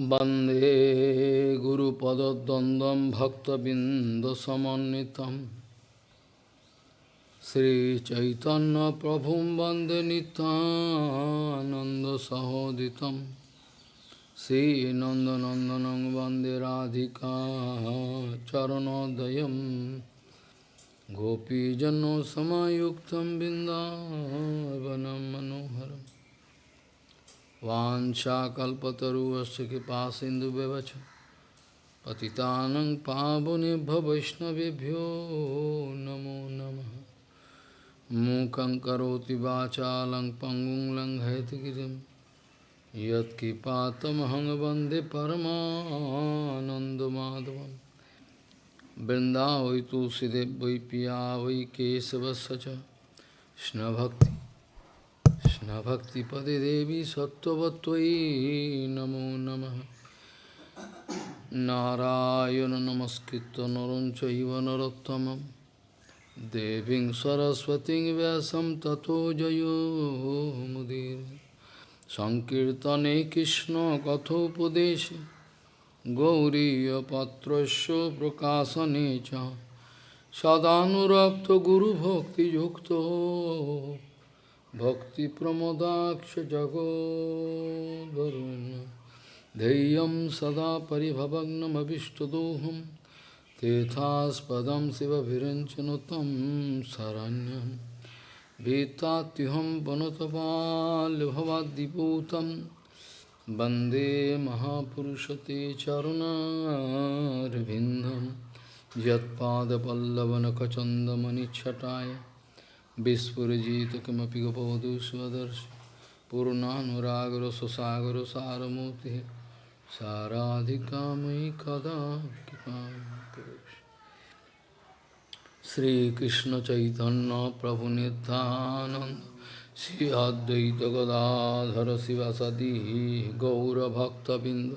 वन्दे गुरुपदद्वन्द्वं भक्तबिन्दसमन्वितं श्रीचैतन्यप्रभुं वन्दे नितानन्दसहोदितं श्रीनन्दनन्दनं वन्दे राधिका चरणोदयं गोपीजनसमायुक्तं बिन्दावनं मनोहरम् वाञ्छाकल्पतरुवस्य कृपा सिन्धुव्यवच। पतितानं पावनेभ्य वैष्णवेभ्यो नमो नमः। मूकं करोति वाचालं पङ्गुं लङ्घयतिगिरिं यत्किपातमहं वंदे परमानन्दमाधवं वृन्दावै वै पिया वै केशवस्य च। कृष्णभक्ति। কৃষ্ণভক্তিপদে দেবী সত্যবত্তয়ী নমো নম। নারায়ণ নমস্কৃত নরঞ্চৈব নরোত্তম। দেবী সরস্বতী ব্যাসম তথো জয়োমুদীর সংকীর্তনে কৃষ্ণ কথোপদেশে। গৌরীপত্র প্রকাশনে চ। সদানুরক্ত গুরুভক্তিযুক্ত। भक्तिप्रमोदाक्ष जगोदरुन् धैर्यं सदा परिभवग्नमभिष्टदोहं तेथास्पदं शिवभिरञ्चनुतं शरण्यं भीतात्युहं वनुतपाल्भवाद्दिपूतं वन्दे महापुरुषते चरुणारविन्दं यत्पादपल्लवनखचन्दमनिच्छटाय Vispurajita kimapi gopavadu svadarshi Purnanuragara sasagara saramurti Saradhikamai kada Sri Krishna Chaitanya Prabhu Nityananda Sri Advaita Gadadhara Sivasadi Gaura Bhakta Binda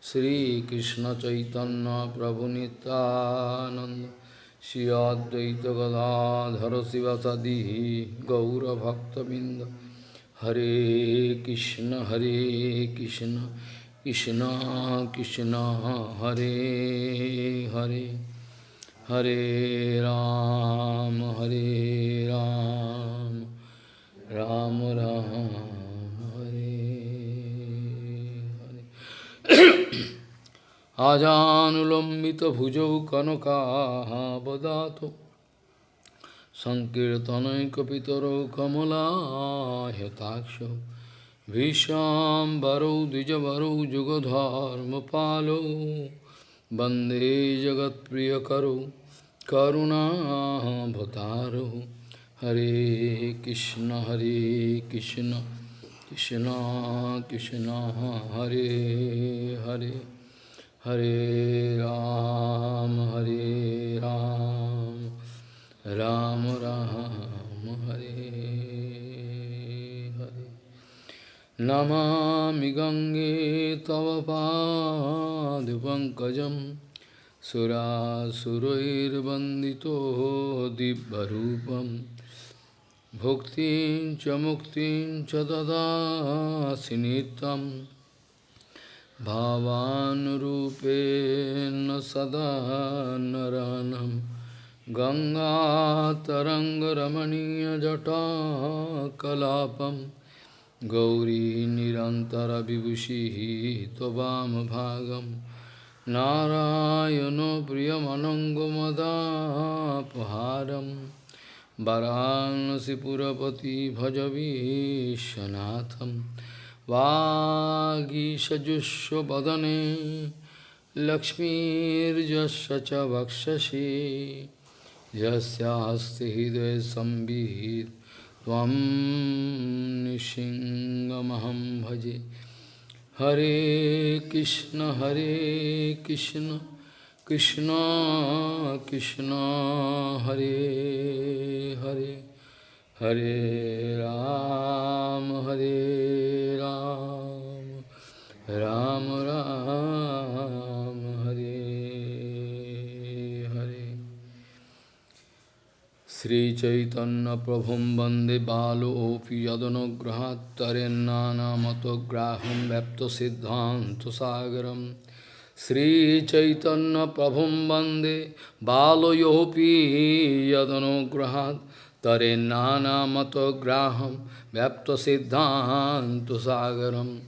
Sri Krishna Chaitanya Prabhu Nityananda Shri Advaita Gadadhara Sivasadi Gaura Bhakta Binda Hare Krishna Hare Krishna Krishna Krishna Hare Hare Hare Ram Hare Ram Ram Ram Hare Hare आजानुलंबित भुजौ कनकाहादातु संकर्तनकर कमलाहताक्ष विषाबरौ द्विजरौ जुगधर्म पालो वंदे जगत प्रियकरु करुणाभतार हरे कृष्ण हरे कृष्ण कृष्ण कृष्ण हरे, हरे। Hare Hare Ram, Hare Ram, Ram Ram, Hare Hare. Namami Gange Tava Pankajam Sura Surair Bandito Dibbarupam Bhuktin Chamuktin Chadada Sinitam भावानुरूपेण सदा नरानं। गङ्गातरङ्गरमणीयजटाकलापं गौरी निरन्तरविभूषिः त्ववामभागं। नारायणो प्रियमनङ्गमदापहारं। वरांसिपुरपति भजवीशनाथम् वागीषजुष्वदने लक्ष्मीर्यस्य च वक्षसि यस्यास्ति हृदय संवित् त्वं निशिङ्गमहं भजे हरे कृष्ण हरे कृष्ण कृष्ण कृष्ण हरे Hare Hare Ram, Hare Ram, Ram Ram, Hare Hare. Sri Chaitanya Prabhum Bande Balo Opi Yadonugrahat Tarennana Matograham Vepto Siddhanta Sagaram Sri Chaitanya Prabhum Bande Balo Yopi Yadonugrahat Tarennana Matograham Vepto Siddhanta Sagaram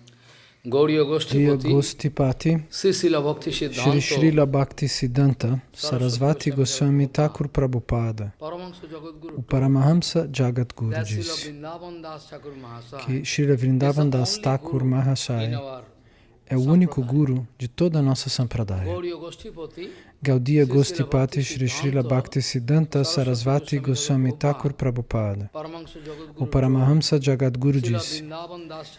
Gauriya Gostipati, Sri Srila Bhakti Siddhanta Sarasvati Goswami Thakur Prabhupada, o Paramahamsa Jagat Guru disse que Srila Vrindavan Das Thakur Mahasaya é o único guru de toda a nossa sampradaya. Gaudiya Gostipati Shri Srila Bhakti Siddhanta Sarasvati Goswami Thakur Prabhupada. O Paramahamsa Jagadguru disse,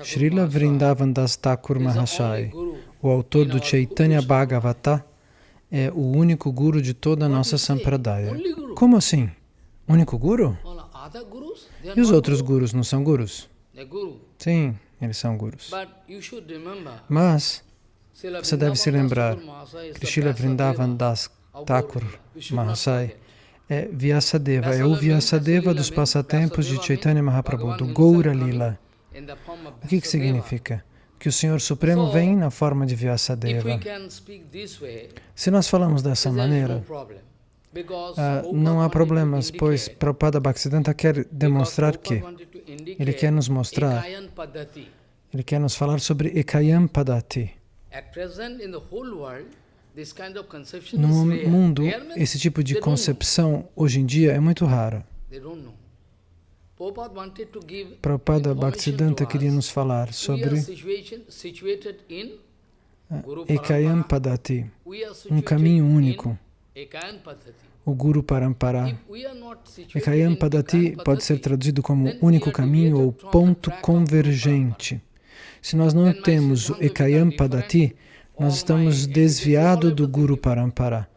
Srila Vrindavan Das Thakur Mahashai, o autor do Chaitanya Bhagavata, é o único guru de toda a nossa sampradaya. Como assim? Único guru? E os outros gurus não são gurus? Sim. Eles são gurus. Mas você deve se lembrar que Srila Vrindavan Das Thakur Mahasai é Vyasadeva, é o Vyasadeva dos passatempos de Chaitanya Mahaprabhu, do Goura Lila. O que, que significa? Que o Senhor Supremo vem na forma de Vyasadeva. Se nós falamos dessa maneira, Uh, não há problemas, pois Prabhupada Bhaktisiddhanta quer demonstrar que ele quer nos mostrar, ele quer nos falar sobre Ekayam Padati. No mundo, esse tipo de concepção hoje em dia é muito raro. Prabhupada Bhaktisiddhanta queria nos falar sobre Ekayam Padati, um caminho único o Guru Parampara. Ekayam Padati pode ser traduzido como único caminho ou ponto convergente. Se nós não temos o Ekayam Padati, nós estamos desviados do Guru Parampara.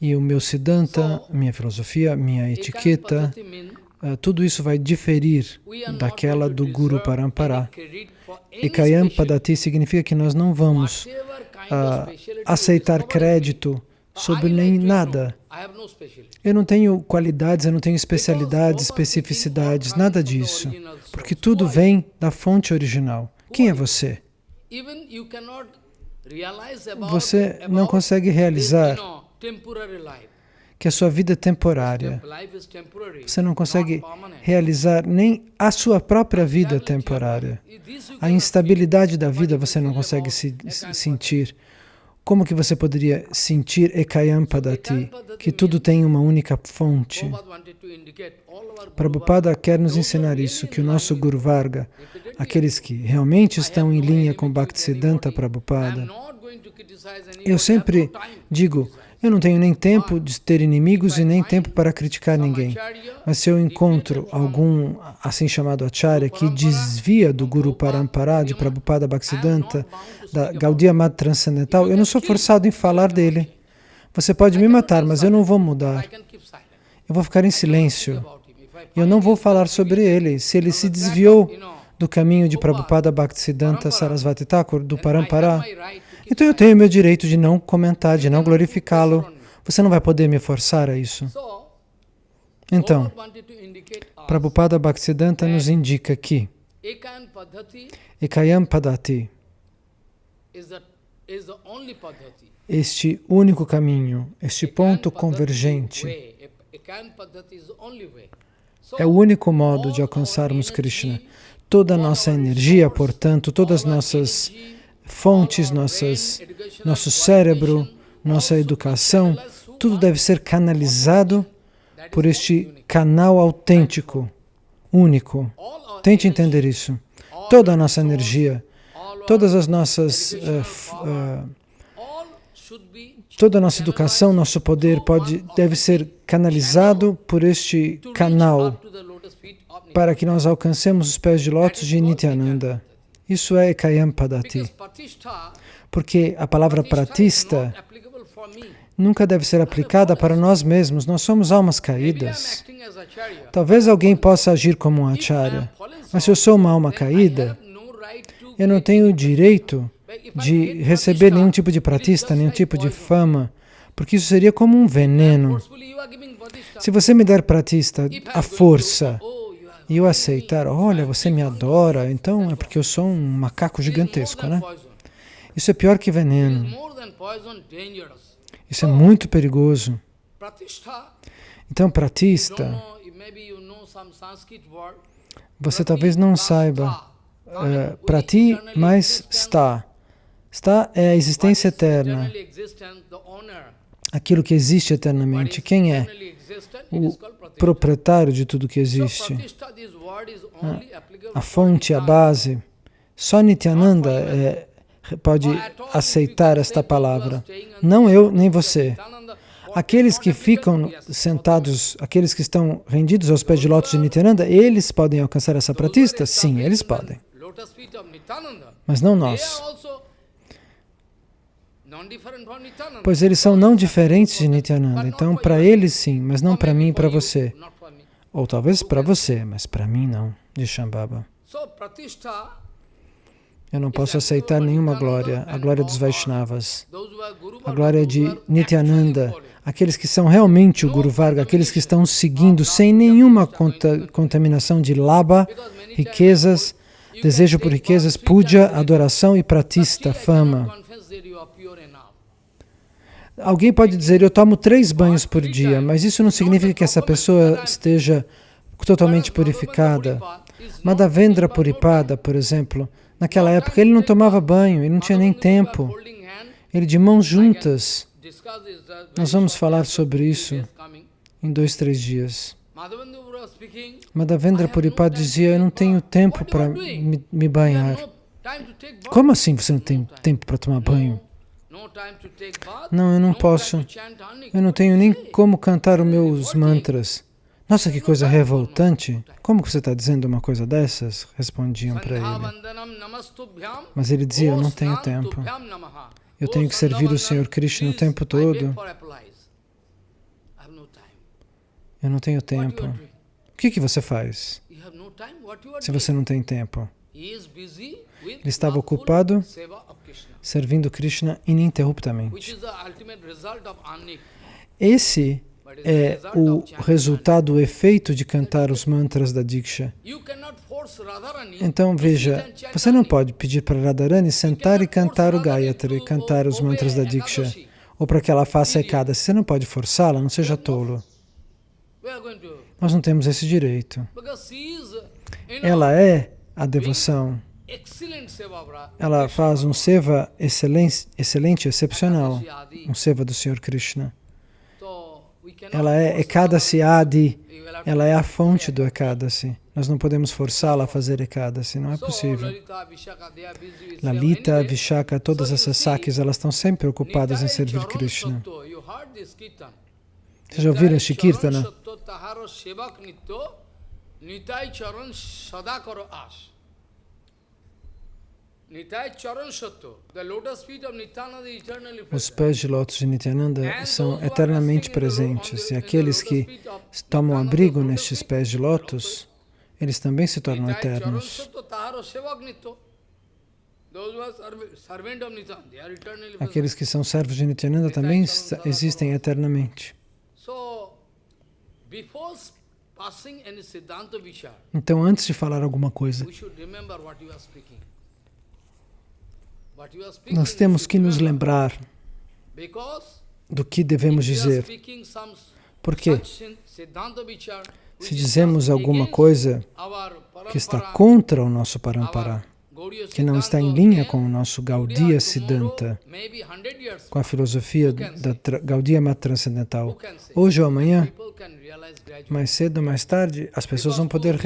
E o meu Siddhanta, minha filosofia, minha etiqueta, uh, tudo isso vai diferir daquela do Guru Parampara. Ekayam Padati significa que nós não vamos uh, aceitar crédito sobre nem nada. Eu não tenho qualidades, eu não tenho especialidades, especificidades, nada disso. Porque tudo vem da fonte original. Quem é você? Você não consegue realizar que a sua vida é temporária. Você não consegue realizar nem a sua própria vida temporária. A instabilidade da vida você não consegue se sentir. Como que você poderia sentir Ekayam Padati, que tudo tem uma única fonte? Prabhupada quer nos ensinar isso, que o nosso Guru Varga, aqueles que realmente estão em linha com Bhaktisiddhanta Prabhupada, eu sempre digo, eu não tenho nem tempo de ter inimigos e nem tempo para criticar ninguém. Mas se eu encontro algum assim chamado acharya que desvia do Guru Parampara de Prabhupada Bhaktisiddhanta, da Gaudiya Mata Transcendental, eu não sou forçado em falar dele. Você pode me matar, mas eu não vou mudar. Eu vou ficar em silêncio. Eu não vou falar sobre ele. Se ele se desviou do caminho de Prabhupada Bhaktisiddhanta Sarasvati Thakur, do Parampara, então eu tenho meu direito de não comentar, de não glorificá-lo. Você não vai poder me forçar a isso. Então, Prabhupada Bhaktisiddhanta nos indica que Ekayam Padati, este único caminho, este ponto convergente, é o único modo de alcançarmos Krishna. Toda a nossa energia, portanto, todas as nossas fontes, nossas, nosso cérebro, nossa educação, tudo deve ser canalizado por este canal autêntico, único. Tente entender isso. Toda a nossa energia, todas as nossas... Uh, uh, toda a nossa educação, nosso poder pode, deve ser canalizado por este canal para que nós alcancemos os pés de lótus de Nityananda. Isso é Kayam Padati. Porque a palavra pratista nunca deve ser aplicada para nós mesmos. Nós somos almas caídas. Talvez alguém possa agir como um acharya, mas se eu sou uma alma caída, eu não tenho o direito de receber nenhum tipo de pratista, nenhum tipo de fama, porque isso seria como um veneno. Se você me der pratista a força e eu aceitar, olha, você me adora, então é porque eu sou um macaco gigantesco, né? Isso é pior que veneno. Isso é muito perigoso. Então, pratista, você talvez não saiba, uh, prati mais está. Está é a existência eterna, aquilo que existe eternamente. Quem é? O proprietário de tudo que existe. Ah, a fonte, a base. Só Nityananda é, pode aceitar esta palavra. Não eu, nem você. Aqueles que ficam sentados, aqueles que estão rendidos aos pés de lótus de Nityananda, eles podem alcançar essa pratista? Sim, eles podem. Mas não nós. Pois eles são não diferentes de Nityananda. Então, para eles sim, mas não para mim e para você. Ou talvez para você, mas para mim não, de Shambhava. Eu não posso aceitar nenhuma glória, a glória dos Vaishnavas, a glória de Nityananda, aqueles que são realmente o Guru Varga, aqueles que estão seguindo sem nenhuma contaminação de laba, riquezas, desejo por riquezas, puja, adoração e pratista, fama. Alguém pode dizer, eu tomo três banhos por dia, mas isso não significa que essa pessoa esteja totalmente purificada. Madhavendra Puripada, por exemplo, naquela época ele não tomava banho, ele não tinha nem tempo. Ele de mãos juntas. Nós vamos falar sobre isso em dois, três dias. Madhavendra Puripada dizia, eu não tenho tempo para me, me banhar. Como assim você não tem tempo para tomar banho? Não, eu não posso. Eu não tenho nem como cantar os meus mantras. Nossa, que coisa revoltante. Como que você está dizendo uma coisa dessas? Respondiam para ele. Mas ele dizia, eu não tenho tempo. Eu tenho que servir o Senhor Krishna o tempo todo. Eu não tenho tempo. O que, que você faz se você não tem tempo? Ele estava ocupado servindo Krishna ininterruptamente. Esse é o resultado, o efeito de cantar os mantras da Diksha. Então veja, você não pode pedir para Radharani sentar e cantar o Gayatri, cantar os mantras da Diksha, ou para que ela faça Ekada. Você não pode forçá-la, não seja tolo. Nós não temos esse direito. Ela é a devoção. Ela faz um seva excelente, excelente excepcional, um seva do Senhor Krishna. Ela é Ekadasi Adi, ela é a fonte do Ekadasi. Nós não podemos forçá-la a fazer Ekadasi, não é possível. Lalita, Vishaka, todas essas sakis, elas estão sempre ocupadas em servir Krishna. Vocês já ouviram Shikirtana? Nitai Charan Sadakaro Ash. Os pés de lótus de Nityananda são eternamente presentes. E aqueles que tomam abrigo nestes pés de lótus, eles também se tornam eternos. Aqueles que são servos de Nityananda também existem eternamente. Então, antes de falar alguma coisa, nós temos que nos lembrar do que devemos dizer. Porque se dizemos alguma coisa que está contra o nosso Parampara, que não está em linha com o nosso Gaudiya Siddhanta, com a filosofia da Gaudiya Mata Transcendental, hoje ou amanhã, mais cedo ou mais tarde, as pessoas vão poder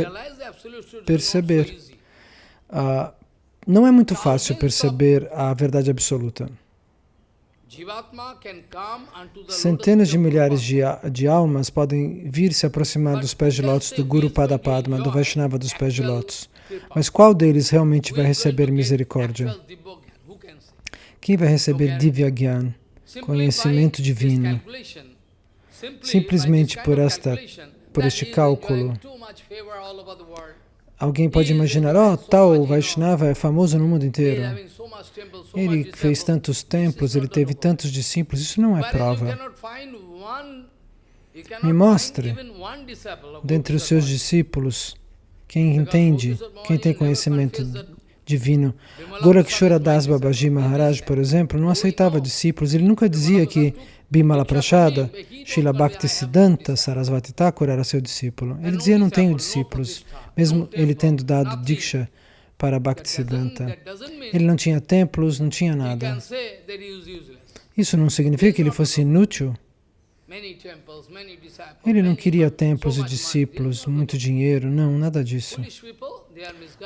perceber uh, não é muito fácil perceber a verdade absoluta. Centenas de milhares de, de almas podem vir se aproximar dos pés de lótus do Guru Padapadma, do Vaishnava dos pés de lótus. Mas qual deles realmente vai receber misericórdia? Quem vai receber Divya Gyan, conhecimento divino? Simplesmente por, esta, por este cálculo, Alguém pode imaginar, oh, tal Vaishnava é famoso no mundo inteiro. Ele fez tantos templos, ele teve tantos discípulos, isso não é prova. Me mostre, dentre os seus discípulos, quem entende, quem tem conhecimento divino. Gorakshora Das Babaji Maharaj, por exemplo, não aceitava discípulos. Ele nunca dizia que Bimala Prachada, Srila Bhakti Siddhanta Sarasvati Thakur era seu discípulo. Ele dizia, não tenho discípulos, mesmo ele tendo dado Diksha para Bhakti Siddhanta. Ele não tinha templos, não tinha nada. Isso não significa que ele fosse inútil. Ele não queria templos e discípulos, muito dinheiro, não, nada disso.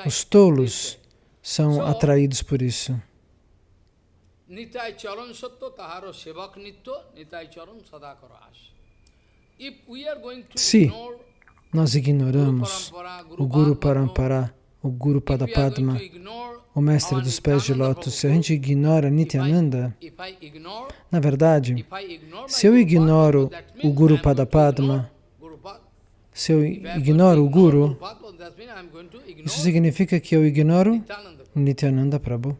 Os tolos são atraídos por isso. Se nós ignoramos o Guru Parampara, o Guru Padapadma, o mestre dos pés de lótus, se a gente ignora Nityananda, na verdade, se eu ignoro o Guru Padapadma, se eu ignoro o Guru, isso significa que eu ignoro Nityananda Prabhu.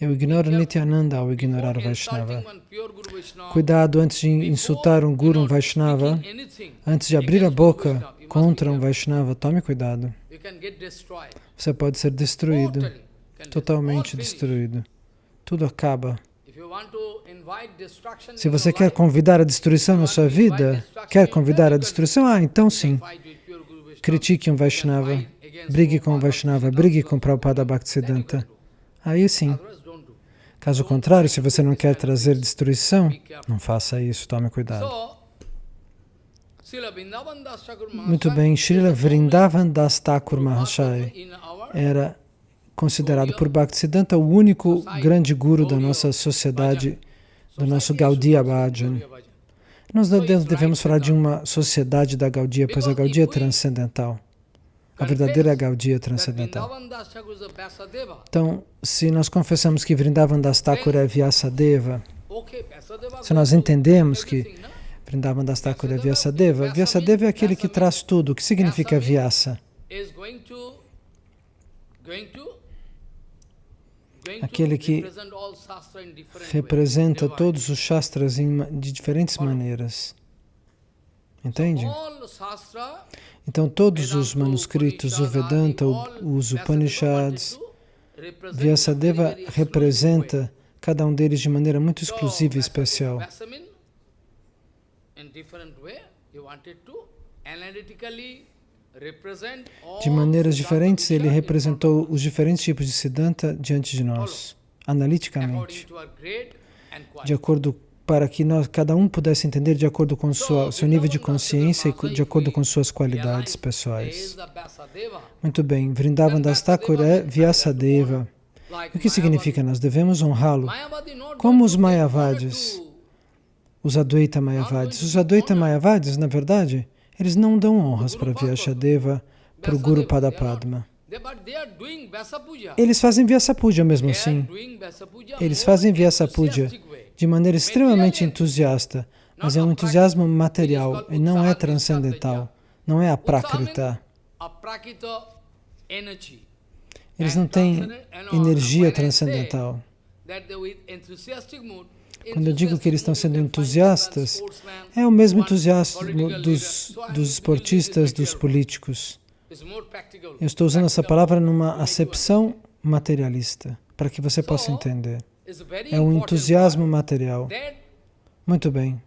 Eu ignoro Nityananda ao ignorar o Vaishnava. Cuidado antes de insultar um Guru, um Vaishnava, antes de abrir a boca contra um Vaishnava, tome cuidado. Você pode ser destruído, totalmente destruído. Tudo acaba. Se você quer convidar a destruição na sua vida, quer convidar a destruição? Ah, então sim. Critique um Vaishnava, brigue com um Vaishnava, brigue com Prabhupada Bhaktisiddhanta. Aí sim. Caso contrário, se você não quer trazer destruição, não faça isso, tome cuidado. Muito bem, Srila Vrindavan Das Thakur era considerado por Bhaktisiddhanta o único grande guru da nossa sociedade, do nosso Gaudiya Bhajan. Nós devemos falar de uma sociedade da Gaudiya, pois a Gaudiya é transcendental. A verdadeira Gaudiya transcendental. Então, se nós confessamos que Vrindavan Das Thakur é Vyasadeva, se nós entendemos que Vrindavan Das Thakur é Vyasadeva, Vyasadeva é aquele que traz tudo. O que significa Vyasa? Aquele que representa todos os Shastras de diferentes maneiras. Entende? Então, todos os manuscritos, o Vedanta, os Upanishads, Vyasadeva representa cada um deles de maneira muito exclusiva e especial. De maneiras diferentes, ele representou os diferentes tipos de Siddhanta diante de nós, analiticamente, de acordo para que nós, cada um pudesse entender de acordo com sua, seu nível de consciência e de acordo com suas qualidades pessoais. Muito bem, Vrindavan Das Thakur é Vyasadeva. O que significa? Nós devemos honrá-lo. Como os Mayavadis, os Advaita Mayavadis. Os Advaita Mayavadis, na verdade, eles não dão honras para Vyasadeva, para o Guru Padapadma. Eles fazem Vyasa Puja mesmo assim. Eles fazem Vyasa Puja de maneira extremamente entusiasta, mas é um entusiasmo material e não é transcendental, não é aprakrita. Eles não têm energia transcendental. Quando eu digo que eles estão sendo entusiastas, é o mesmo entusiasmo dos, dos esportistas, dos políticos. Eu estou usando essa palavra numa acepção materialista, para que você possa entender. É um entusiasmo material. Muito bem.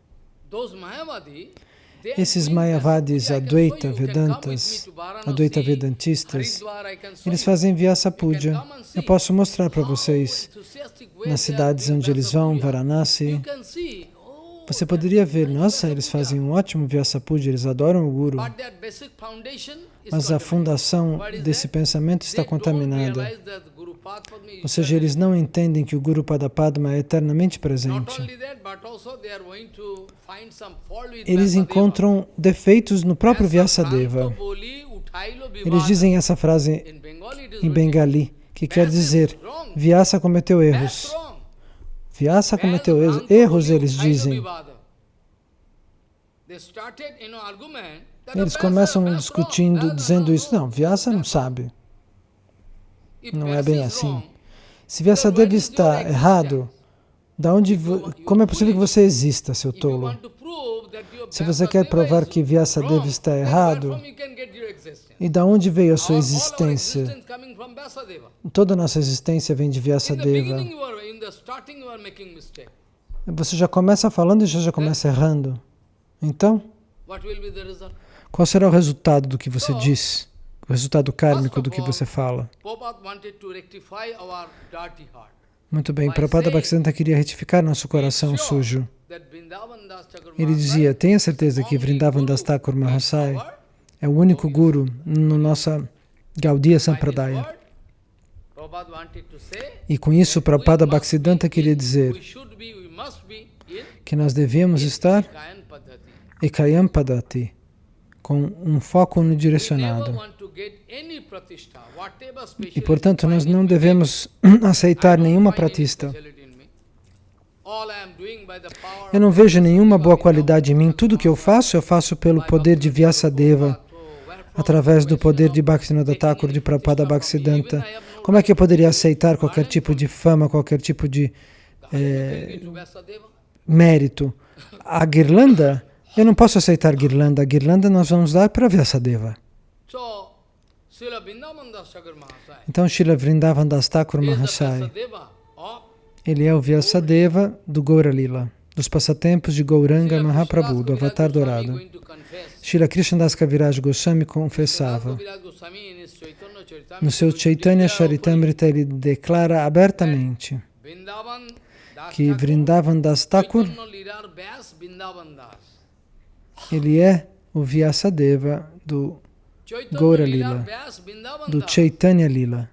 Esses Mayavadis, Advaita Vedantas, Advaita Vedantistas, eles fazem Vyasa Puja. Eu posso mostrar para vocês nas cidades onde eles vão, Varanasi. Você poderia ver, nossa, eles fazem um ótimo Vyasa Puja, eles adoram o Guru. Mas a fundação desse pensamento está contaminada. Ou seja, eles não entendem que o Guru Padapadma é eternamente presente. Eles encontram defeitos no próprio Vyasadeva. Eles dizem essa frase em Bengali, que quer dizer, Vyasa cometeu erros. Vyasa cometeu erros, erros eles dizem. Eles começam discutindo, dizendo isso. Não, Vyasa não sabe. Não é bem assim. Se Vyasadeva está errado, Da onde, como é possível que você exista, seu tolo? Se você quer provar que Vyasadeva está errado, e da onde veio a sua existência? Toda a nossa existência vem de Vyasadeva. Você já começa falando e já, já começa errando. Então, qual será o resultado do que você diz? O resultado kármico do que você fala? Muito bem, Prabhupada Bhaktisiddhanta queria retificar nosso coração sujo. Ele dizia, tenha certeza que Vrindavan Das Thakur Mahasai é o único guru no nossa Gaudiya Sampradaya. E com isso, Prabhupada Bhaktisiddhanta queria dizer que nós devemos estar Ekayam Padati, com um foco unidirecionado. E, portanto, nós não devemos aceitar nenhuma pratista. Eu não vejo nenhuma boa qualidade em mim. Tudo que eu faço, eu faço pelo poder de Vyasadeva, através do poder de Bhaktivinoda Thakur, de Prabhupada Bhaktisiddhanta. Como é que eu poderia aceitar qualquer tipo de fama, qualquer tipo de é, mérito? A guirlanda, eu não posso aceitar guirlanda. A guirlanda nós vamos dar para Vyasadeva. Então, Srila Vrindavan Das Thakur Mahasai, ele é o Vyasadeva do Gaura Lila, dos passatempos de Gauranga Mahaprabhu, do Avatar Dourado. Srila Das Kaviraj Goswami confessava, no seu Chaitanya Charitamrita ele declara abertamente que Vrindavan Das Thakur, ele é o Vyasadeva do Gaura Lila, do Chaitanya Lila.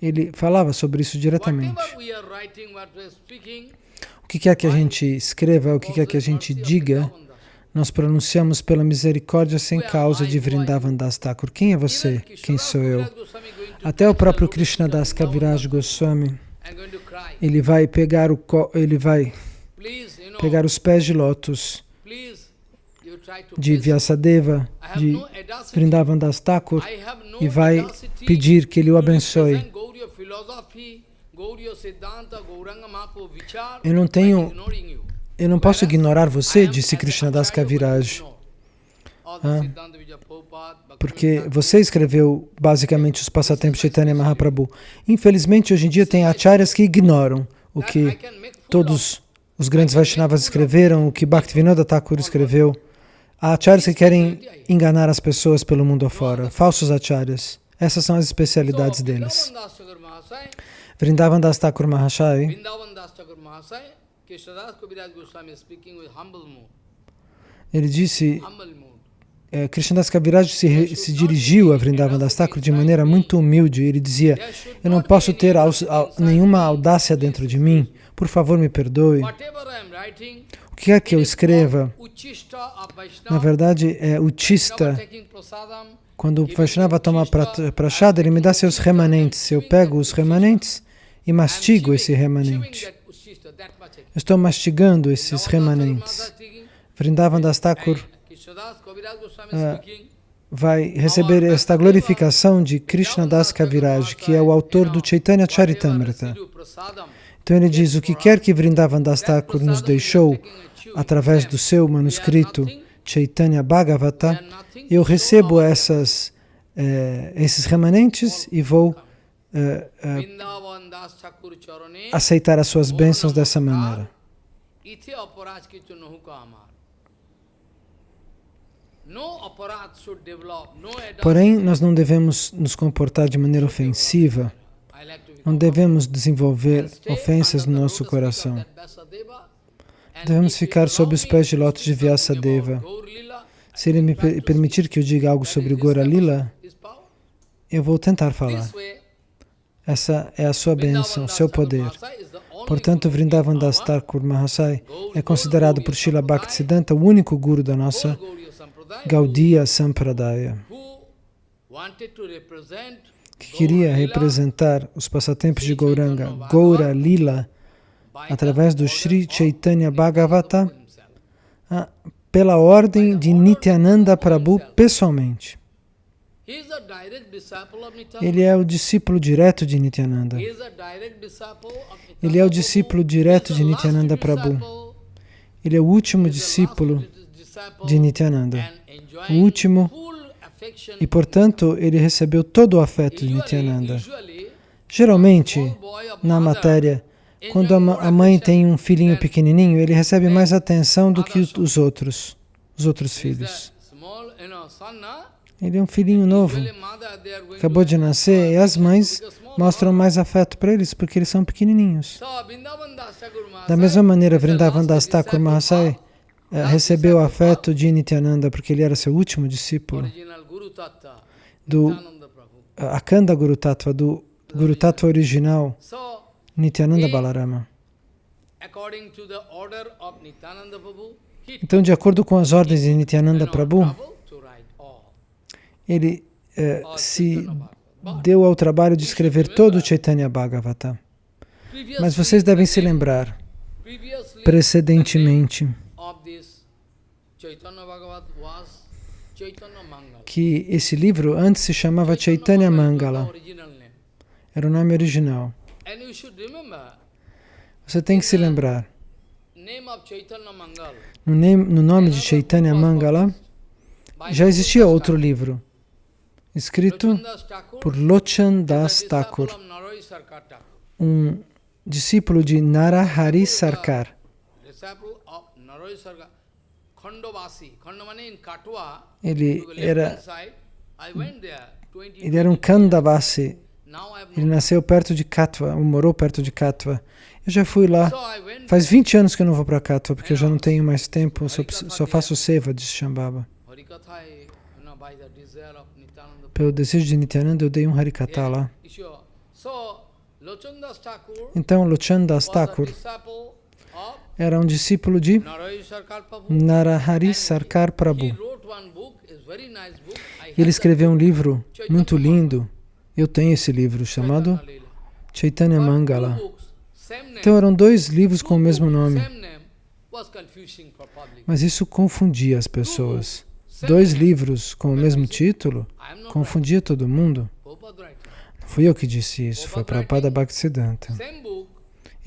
Ele falava sobre isso diretamente. O que quer que a gente escreva, o que quer que a gente diga, nós pronunciamos pela misericórdia sem causa de Vrindavan Das Thakur. Quem é você? Quem sou eu? Até o próprio Krishna Das Kaviraj Goswami, ele vai pegar o ele vai pegar os pés de lótus de Vyasadeva, de Vrindavan Das Thakur, e vai pedir que ele o abençoe. Eu não tenho, eu não posso ignorar você, disse Krishna Das Kaviraj. Ah, porque você escreveu basicamente os passatempos de Chaitanya Mahaprabhu. Infelizmente, hoje em dia tem acharyas que ignoram o que todos os grandes Vaishnavas escreveram, o que Bhaktivinoda Thakur escreveu. Há acharyas que querem enganar as pessoas pelo mundo afora, falsos acharyas. Essas são as especialidades deles. Vrindavan Das Thakur Mahashai ele disse, é, Krishnadas Kaviraj se, se dirigiu a Vrindavan Das Thakur de maneira muito humilde. Ele dizia, eu não posso ter nenhuma audácia dentro de mim, por favor me perdoe que é que eu escreva? Na verdade, é utista. Quando o Vaishnava toma prachada, ele me dá seus remanentes. Eu pego os remanentes e mastigo esse remanente. estou mastigando esses remanentes. Vrindavan Das Thakur uh, vai receber esta glorificação de Krishna Das Kaviraj, que é o autor do Chaitanya Charitamrita. Então ele diz, o que quer que Vrindavan Das Thakur nos deixou, através do seu manuscrito Chaitanya Bhagavata, eu recebo essas, eh, esses remanentes e vou eh, eh, aceitar as suas bênçãos dessa maneira. Porém, nós não devemos nos comportar de maneira ofensiva, não devemos desenvolver ofensas no nosso coração. Devemos ficar sob os pés de lótus de Vyasadeva. Se ele me permitir que eu diga algo sobre o Gora Lila, eu vou tentar falar. Essa é a sua bênção, seu poder. Portanto, Vrindavan Das Thakur Mahasai é considerado por Srila Bhaktisiddhanta o único guru da nossa Gaudiya Sampradaya, que queria representar os passatempos de Gauranga, Gaura Lila, através do Sri Chaitanya Bhagavata, ah, pela ordem de Nityananda Prabhu pessoalmente. Ele é o discípulo direto de Nityananda. Ele é o discípulo direto de Nityananda Prabhu. Ele é o último discípulo de Nityananda. O último, e portanto, ele recebeu todo o afeto de Nityananda. Geralmente, na matéria, quando a mãe tem um filhinho pequenininho, ele recebe mais atenção do que os outros, os outros filhos. Ele é um filhinho novo, acabou de nascer, e as mães mostram mais afeto para eles, porque eles são pequenininhos. Da mesma maneira, Vrindavan Das Thakur Mahasai eh, recebeu o afeto de Nityananda, porque ele era seu último discípulo, do Akanda Guru Tattva, do Guru Tattva original, Nityananda Balarama. Então, de acordo com as ordens de Nityananda Prabhu, ele eh, se deu ao trabalho de escrever todo o Chaitanya Bhagavata. Mas vocês devem se lembrar, precedentemente, que esse livro antes se chamava Chaitanya Mangala. Era o nome original. Você tem que se lembrar. No, nome de Chaitanya Mangala já existia outro livro escrito por Lochan Das Thakur, um discípulo de Narahari Sarkar. Ele era, ele era um Kandavasi. Ele nasceu perto de Katwa, morou perto de Katwa. Eu já fui lá. Faz 20 anos que eu não vou para Katwa, porque eu já não tenho mais tempo, só, só faço seva de Shambhava. Pelo desejo de Nityananda, eu dei um Harikata lá. Então, Lochandas Thakur era um discípulo de Narahari Sarkar Prabhu. Ele escreveu um livro muito lindo. Eu tenho esse livro chamado Chaitanya Mangala. Então eram dois livros com o mesmo nome. Mas isso confundia as pessoas dois livros com o mesmo título, confundia todo mundo. Não fui eu que disse isso, foi Prabhupada Bhaktisiddhanta.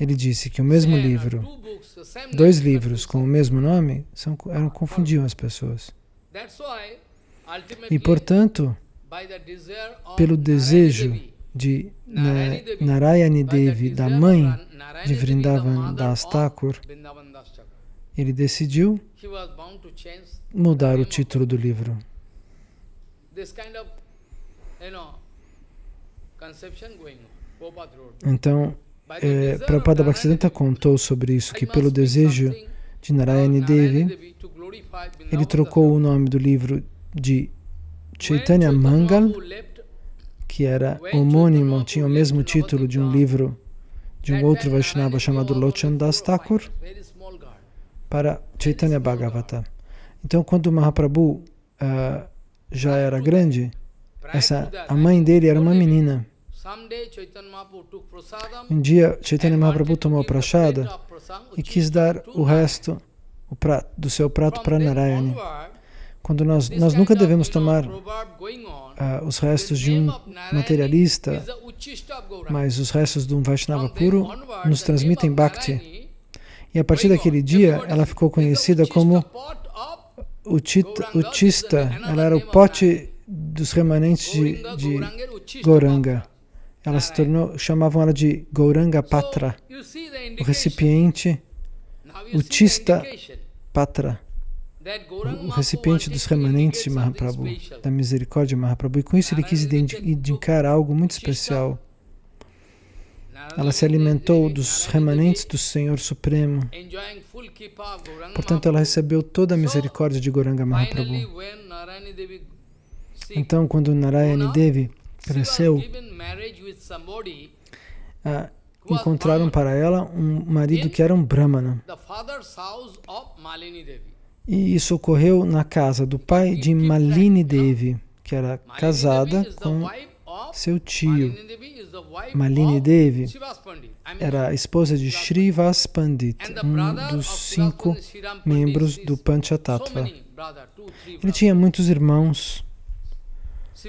Ele disse que o mesmo livro, dois livros com o mesmo nome, são, eram, confundiam as pessoas. E, portanto, pelo desejo de Narayani Devi, da mãe de Vrindavan Das Thakur, ele decidiu mudar o título do livro. Então, é, Prabhupada Bhaktisiddhanta contou sobre isso, que pelo desejo de Narayani Devi, ele trocou o nome do livro de Chaitanya Mangal, que era homônimo, tinha o mesmo título de um livro de um outro Vaishnava chamado Lochan Das Thakur, para Chaitanya Bhagavata. Então, quando o Mahaprabhu uh, já era grande, essa, a mãe dele era uma menina. Um dia, Chaitanya Mahaprabhu tomou prachada e quis dar o resto o prato, do seu prato para Narayani. Quando nós, nós nunca devemos tomar uh, os restos de um materialista, mas os restos de um Vaishnava puro nos transmitem Bhakti. E a partir daquele dia, ela ficou conhecida como Uchista, ela era o pote dos remanentes de, de Goranga. Ela se tornou, chamavam ela de Gauranga Patra, o recipiente Uchista Patra, o recipiente dos remanentes de Mahaprabhu, da misericórdia de Mahaprabhu. E com isso ele quis indicar algo muito especial. Ela se alimentou dos remanentes do Senhor Supremo. Portanto, ela recebeu toda a misericórdia de Goranga Mahaprabhu. Então, quando Narayani Devi cresceu, ah, encontraram para ela um marido que era um Brahmana. E isso ocorreu na casa do pai de Malini Devi, que era casada com seu tio. Malini Devi era a esposa de Srivas Pandit, um dos cinco membros do Panchatattva. Ele tinha muitos irmãos.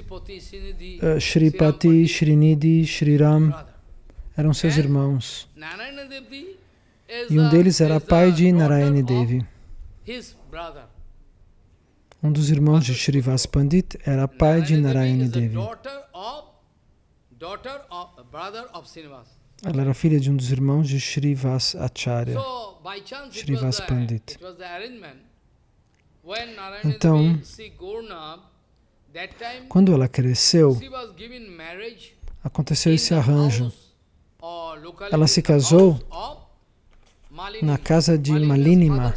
Uh, Shripati, Srinidhi, Shriram eram seus irmãos. E um deles era pai de Narayani Devi. Um dos irmãos de Srivas Pandit era pai de Narayani Devi. Ela era filha de um dos irmãos de Srivas Acharya, Srivas Pandit. Então, quando ela cresceu, aconteceu esse arranjo. Ela se casou na casa de Malinima,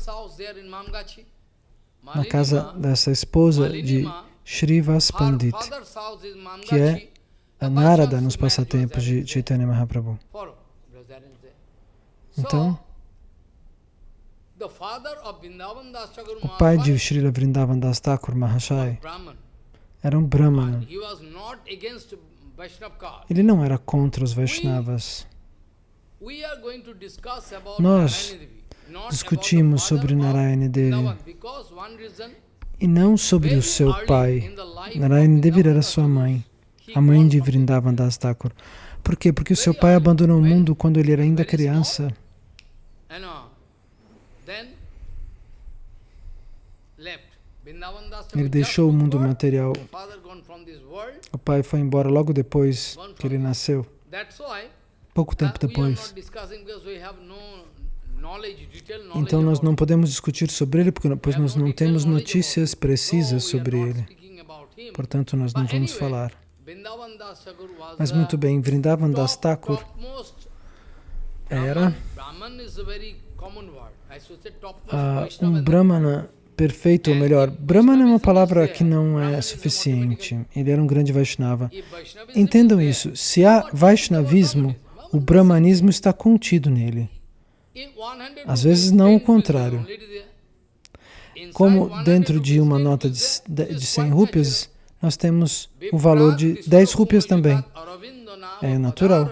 na casa dessa esposa de Srivas Pandit, que é a Narada nos passatempos de Chaitanya Mahaprabhu. Então, o pai de Srila Vrindavan Das Thakur Mahashai era um Brahmana. Ele não era contra os Vaishnavas. Nós discutimos sobre Narayana Devi e não sobre o seu pai. Narayana Devi era sua mãe, a mãe de Vrindavan Das Thakur. Por quê? Porque o seu pai abandonou o mundo quando ele era ainda criança. Ele deixou o mundo material. O pai foi embora logo depois que ele nasceu. Pouco tempo depois. Então nós não podemos discutir sobre ele, porque pois nós não temos notícias precisas sobre ele. Portanto, nós não vamos falar. Mas muito bem, Vrindavan Das Thakur era uh, um Brahmana perfeito, ou melhor, Brahmana é uma palavra que não é suficiente. Ele era um grande Vaishnava. Entendam isso, se há Vaishnavismo, o Brahmanismo está contido nele. Às vezes não o contrário. Como dentro de uma nota de, de 100 rúpias, nós temos o valor de 10 rúpias também. É natural.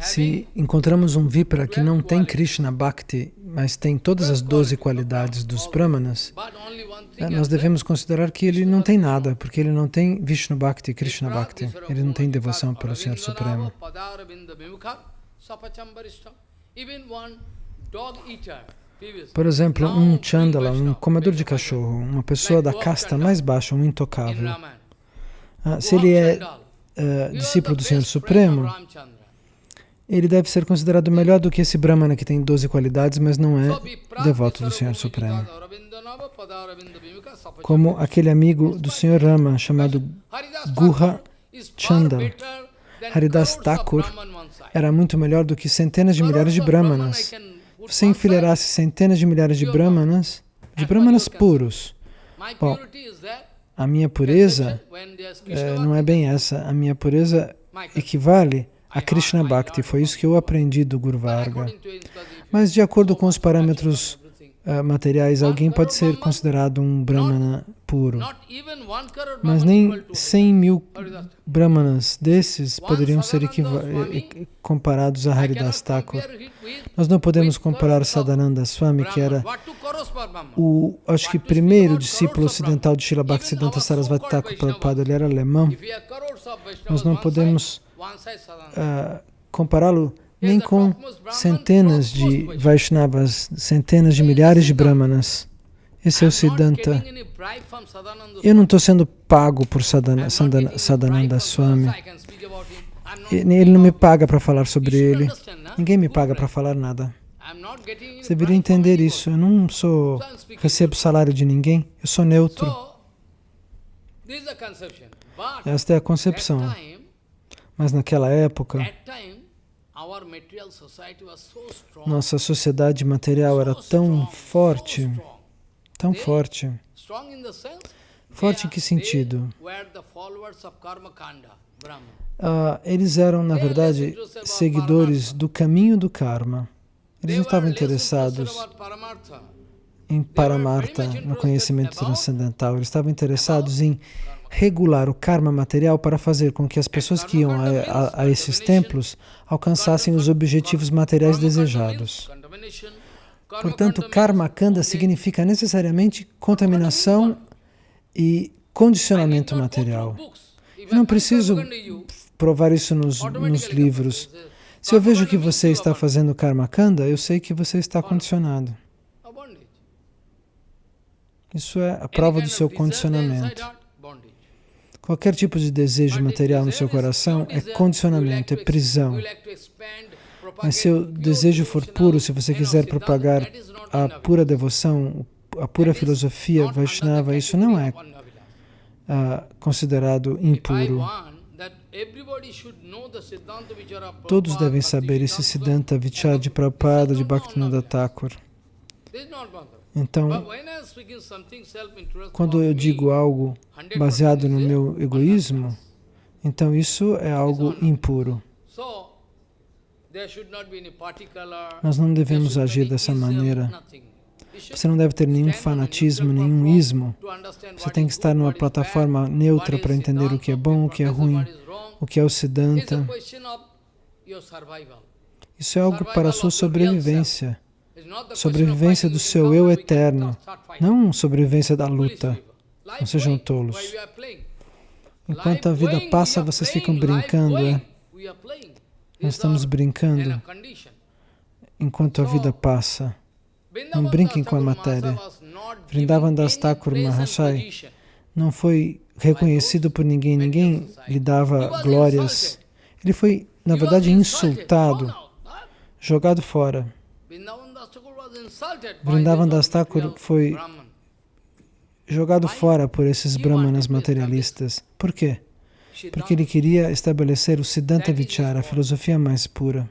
Se encontramos um Vipra que não tem Krishna Bhakti, mas tem todas as doze qualidades dos Brahmanas, é, nós devemos considerar que ele não tem nada, porque ele não tem Vishnu Bhakti, Krishna Bhakti. Ele não tem devoção pelo Senhor Supremo. Por exemplo, um Chandala, um comedor de cachorro, uma pessoa da casta mais baixa, um intocável. Ah, se ele é uh, discípulo do Senhor Supremo, ele deve ser considerado melhor do que esse Brahmana que tem 12 qualidades, mas não é devoto do Senhor Supremo. Como aquele amigo do Senhor Rama, chamado Guha Chandal. Haridas Thakur era muito melhor do que centenas de milhares de Brahmanas. Você enfileirasse centenas de milhares de Brahmanas, de Brahmanas puros. Bom, a minha pureza é, não é bem essa. A minha pureza equivale a Krishna Bhakti. Foi isso que eu aprendi do Guru Varga. Mas de acordo com os parâmetros uh, materiais, alguém pode ser considerado um Brahmana puro. Mas nem 100 mil Brahmanas desses poderiam ser comparados a Haridas Thakur. Nós não podemos comparar Sadananda Swami, que era o, acho que, primeiro discípulo ocidental de Srila Bhaktisiddhanta Sarasvati Thakur Prabhupada, ele era alemão. Nós não podemos uh, compará-lo nem com centenas de Vaishnavas, centenas de milhares de Brahmanas. Esse é o Siddhanta. Eu não estou sendo pago por Sadhana, Sadhana, Sadhananda Swami. Ele não me paga para falar sobre ele. Ninguém me paga para falar nada. Você deveria entender isso. Eu não sou recebo salário de ninguém. Eu sou neutro. Esta é a concepção. Mas naquela época, nossa sociedade material era tão forte, tão forte. Forte em que sentido? uh, eles eram, na verdade, seguidores do caminho do karma. Eles não estavam interessados em Paramartha, no conhecimento transcendental. Eles estavam interessados em regular o karma material para fazer com que as pessoas que iam a, a, a esses templos alcançassem os objetivos materiais desejados. Portanto, karma kanda significa necessariamente contaminação e condicionamento material. Eu não preciso provar isso nos, nos livros. Se eu vejo que você está fazendo karma kanda, eu sei que você está condicionado. Isso é a prova do seu condicionamento. Qualquer tipo de desejo material no seu coração é condicionamento, é prisão. Mas se o desejo for puro, se você quiser propagar a pura devoção, a pura filosofia Vaishnava, isso não é uh, considerado impuro. Todos devem saber esse Siddhanta Vichar de Prabhupada, de Bhaktivinoda Thakur. Então, quando eu digo algo baseado no meu egoísmo, então isso é algo impuro. Nós não devemos agir dessa maneira. Você não deve ter nenhum fanatismo, nenhum ismo. Você tem que estar numa plataforma neutra para entender o que é bom, o que é ruim, o que é o Siddhanta. Isso é algo para a sua sobrevivência. Sobrevivência do seu eu eterno, não sobrevivência da luta. Não sejam tolos. Enquanto a vida passa, vocês ficam brincando, é? Nós estamos brincando enquanto a vida passa. Não brinquem com a matéria. Vrindavan Das Thakur Mahashai não foi reconhecido por ninguém, ninguém lhe dava glórias. Ele foi, na verdade, insultado, jogado fora. Vrindavan Das Thakur foi jogado fora por esses brahmanas materialistas. Por quê? porque ele queria estabelecer o Siddhanta Vichara, a filosofia mais pura.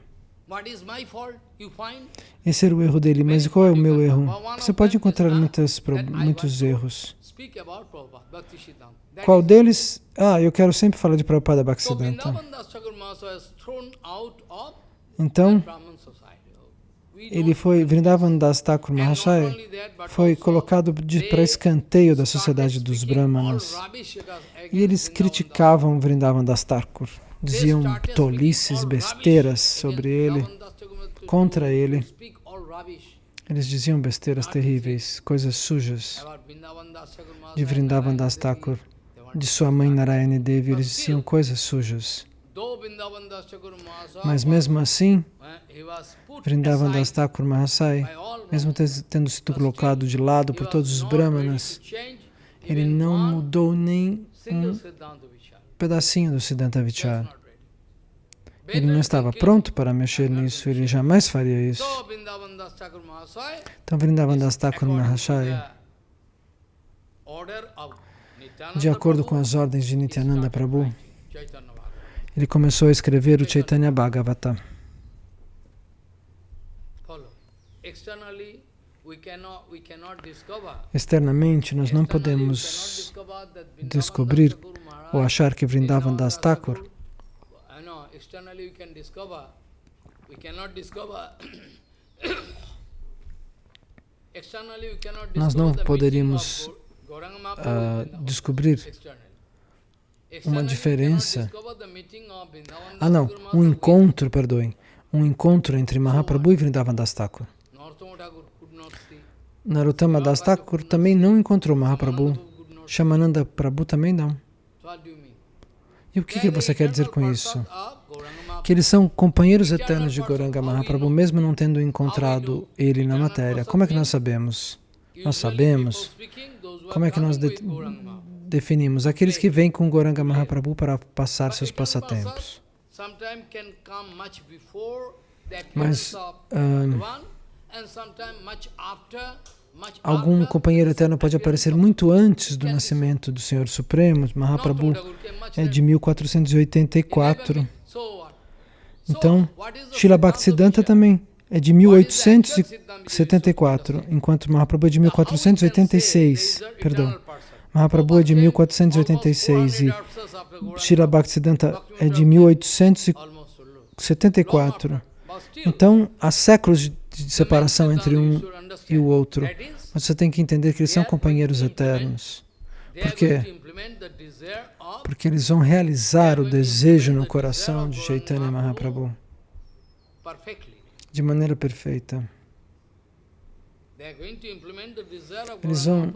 Esse era o erro dele, mas qual é o meu erro? Você pode encontrar muitas, muitos erros. Qual deles? Ah, eu quero sempre falar de Prabhupada Bhaktisiddhanta. Então, ele foi, Vrindavan Das Thakur Mahashaya foi colocado para escanteio da sociedade dos Brahmanas. E eles criticavam Vrindavan Das Thakur, diziam tolices, besteiras sobre ele, contra ele. Eles diziam besteiras terríveis, coisas sujas de Vrindavan Das Thakur, de sua mãe Narayani Devi, eles diziam coisas sujas. Mas mesmo assim, Vrindavan Das Thakur Mahasai, mesmo tendo sido colocado de lado por todos os brahmanas, ele não mudou nem um pedacinho do Siddhanta Vichar. Ele não estava pronto para mexer nisso, ele jamais faria isso. Então, Vrindavan Das Thakur Mahasai, de acordo com as ordens de Nityananda Prabhu, ele começou a escrever o Chaitanya Bhagavata. Externamente, nós não podemos descobrir ou achar que Vrindavan Das Thakur. Nós não poderíamos uh, descobrir uma diferença. Ah, não, um encontro, perdoem, um encontro entre Mahaprabhu e Vrindavan Das Thakur. Narottama Das Thakur também não encontrou Mahaprabhu. Shamananda Prabhu também não. E o que, que você quer dizer com isso? Que eles são companheiros eternos de Goranga Mahaprabhu, mesmo não tendo encontrado ele na matéria. Como é que nós sabemos? Nós sabemos. Como é que nós definimos? Aqueles que vêm com Goranga Mahaprabhu para passar seus passatempos. Mas uh, algum companheiro eterno pode aparecer muito antes do nascimento do Senhor Supremo. Mahaprabhu é de 1484. Então, Srila Bhaktisiddhanta também é de 1874, enquanto Mahaprabhu é de 1486. Perdão. Mahaprabhu é de 1486 e Shira Bhaktisiddhanta é de 1874. Então, há séculos de separação entre um e o outro. Mas você tem que entender que eles são companheiros eternos. Por quê? Porque eles vão realizar o desejo no coração de Chaitanya Mahaprabhu de maneira perfeita. Eles vão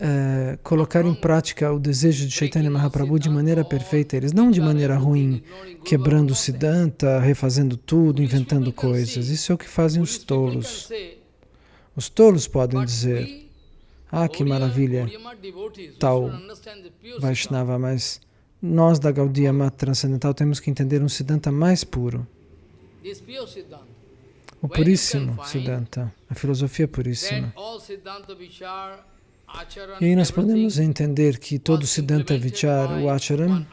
é, colocar em prática o desejo de Chaitanya Mahaprabhu de maneira perfeita, eles não de maneira ruim, quebrando o Siddhanta, refazendo tudo, inventando coisas. Isso é o que fazem os tolos. Os tolos podem dizer, ah, que maravilha, tal Vaishnava, mas nós da Gaudiya Mata Transcendental temos que entender um Siddhanta mais puro o puríssimo Siddhanta, a filosofia puríssima. E aí nós podemos entender que todo Siddhanta Vichar, o Acharam,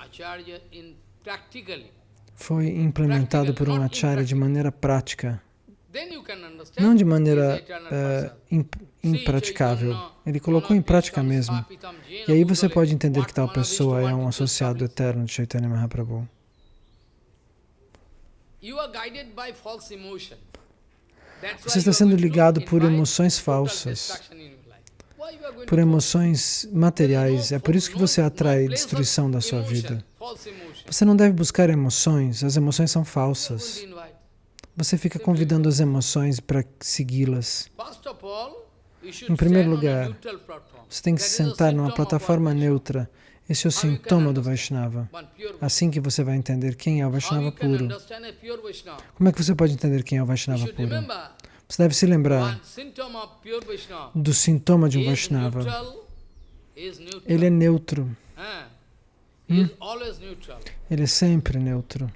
foi implementado por um Acharya de maneira prática, não de maneira uh, impraticável. Ele colocou em prática mesmo. E aí você pode entender que tal pessoa é um associado eterno de Chaitanya Mahaprabhu. Você está sendo ligado por emoções falsas, por emoções materiais. É por isso que você atrai destruição da sua vida. Você não deve buscar emoções, as emoções são falsas. Você fica convidando as emoções para segui-las. Em primeiro lugar, você tem que se sentar numa plataforma neutra esse é o sintoma do Vaishnava. Assim que você vai entender quem é o Vaishnava puro. Como é que você pode entender quem é o Vaishnava puro? Você deve se lembrar do sintoma de um Vaishnava. Ele é neutro. Hum? Ele é sempre neutro.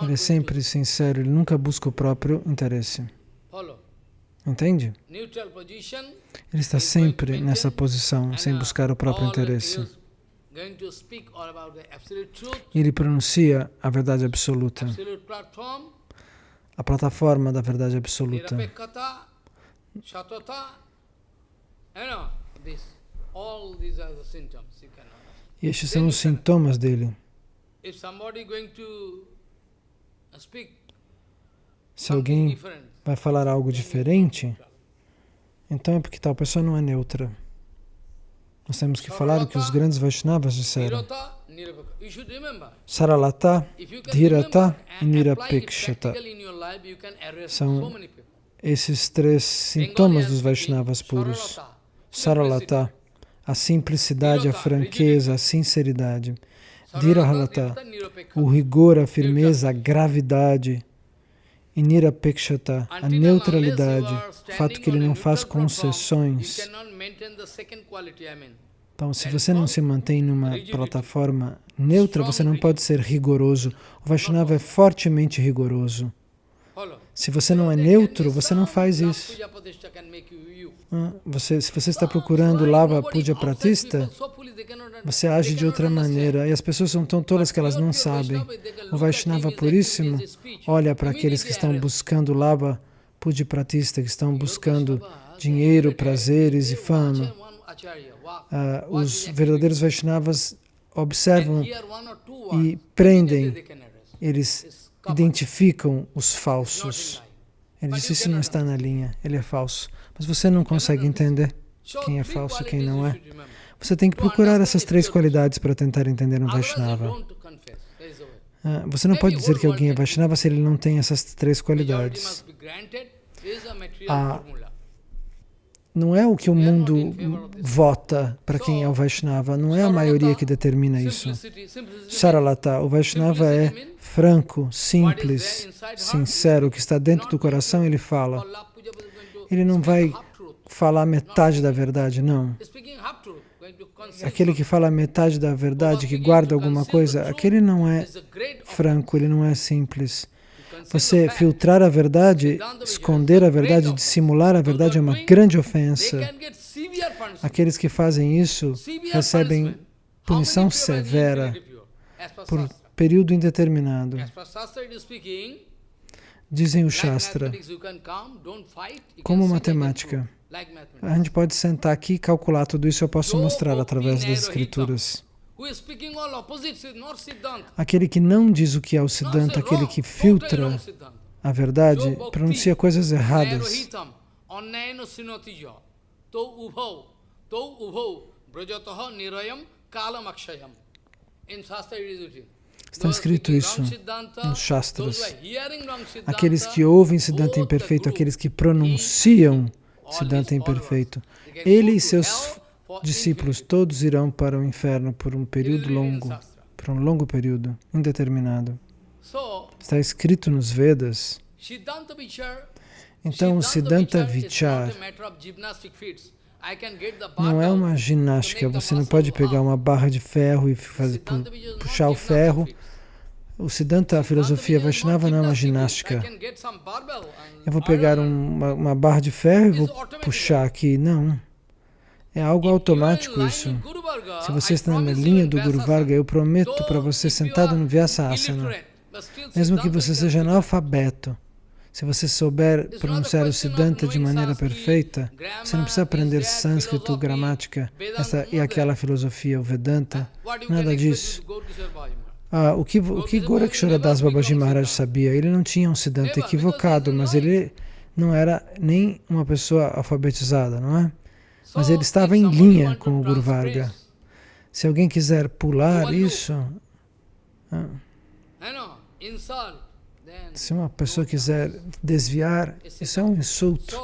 Ele é sempre sincero, ele nunca busca o próprio interesse. Entende? Ele está sempre nessa posição, sem buscar o próprio interesse. Ele pronuncia a verdade absoluta, a plataforma da verdade absoluta. E estes são os sintomas dele. Se alguém vai falar algo diferente, então é porque tal pessoa não é neutra. Nós temos que falar o que os grandes Vaishnavas disseram. Saralata, Dhirata e Nirapekshata. São esses três sintomas dos Vaishnavas puros. Saralata, a simplicidade, a franqueza, a sinceridade. Dhirahalata, o rigor, a firmeza, a gravidade, e Nirapekshata, a neutralidade, o fato que ele não faz concessões. Então, se você não se mantém numa plataforma neutra, você não pode ser rigoroso. O Vaishnava é fortemente rigoroso. Se você não é neutro, você não faz isso. Ah, você, se você está procurando lava puja pratista, você age de outra maneira. E as pessoas são tão tolas que elas não sabem. O Vaishnava puríssimo olha para aqueles que estão buscando lava puja pratista, que estão buscando dinheiro, prazeres e fama. Ah, os verdadeiros Vaishnavas observam e prendem, eles identificam os falsos. Ele disse, isso não está na linha, ele é falso. Mas você não consegue entender quem é falso e quem não é. Você tem que procurar essas três qualidades para tentar entender um Vaishnava. Ah, você não pode dizer que alguém é Vaishnava se ele não tem essas três qualidades. Ah, não é o que o mundo vota para quem é o Vaishnava, não é a maioria que determina isso. Saralata, o Vaishnava é franco, simples, sincero, o que está dentro do coração ele fala. Ele não vai falar metade da verdade, não. Aquele que fala metade da verdade, que guarda alguma coisa, aquele não é franco, ele não é simples. Você filtrar a verdade, esconder a verdade, dissimular a verdade é uma grande ofensa. Aqueles que fazem isso recebem punição severa por período indeterminado. Dizem o Shastra, como matemática. A gente pode sentar aqui e calcular tudo isso, eu posso mostrar através das escrituras. Aquele que não diz o que é o Siddhanta, aquele que filtra a verdade, pronuncia coisas erradas. Está escrito isso nos Shastras. Aqueles que ouvem Siddhanta imperfeito, aqueles que pronunciam Siddhanta imperfeito, ele e seus discípulos todos irão para o inferno por um período longo, por um longo período, indeterminado. Está escrito nos Vedas. Então, o Siddhanta Vichar não é uma ginástica, você não pode pegar uma barra de ferro e fazer, puxar o ferro. O Siddhanta, a filosofia Vaishnava não é uma ginástica. Eu vou pegar uma, uma barra de ferro e vou puxar aqui. Não. É algo automático isso. Se você está na linha do Guru Varga, eu prometo para você sentado no Vyasa Asana, mesmo que você seja analfabeto, se você souber pronunciar o Siddhanta de maneira perfeita, você não precisa aprender sânscrito, gramática, essa e aquela filosofia, o Vedanta, nada disso. Ah, o que, o que Babaji Maharaj sabia? Ele não tinha um Siddhanta equivocado, mas ele não era nem uma pessoa alfabetizada, não é? Mas ele estava em linha com o Guru Varga. Se alguém quiser pular isso... Ah, se uma pessoa quiser desviar, isso é um insulto.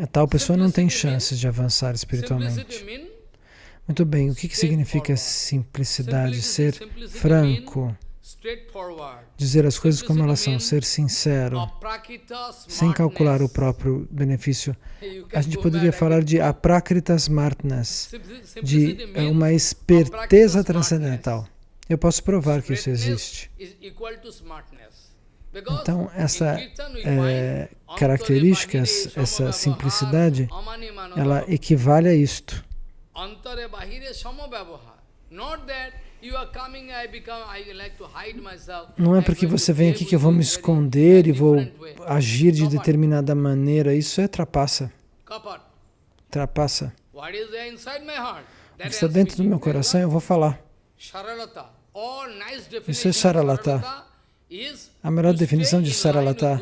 A tal pessoa não tem chances de avançar espiritualmente. Muito bem, o que, que significa simplicidade? Ser franco, dizer as coisas como elas são, ser sincero, sem calcular o próprio benefício. A gente poderia falar de aprakrita smartness, de uma esperteza transcendental. Eu posso provar que isso existe. Então, essa é, característica, essa simplicidade, ela equivale a isto. Não é porque você vem aqui que eu vou me esconder e vou agir de determinada maneira. Isso é trapaça. Trapaça. O que está dentro do meu coração, eu vou falar. Isso é Saralata. A melhor definição de Saralata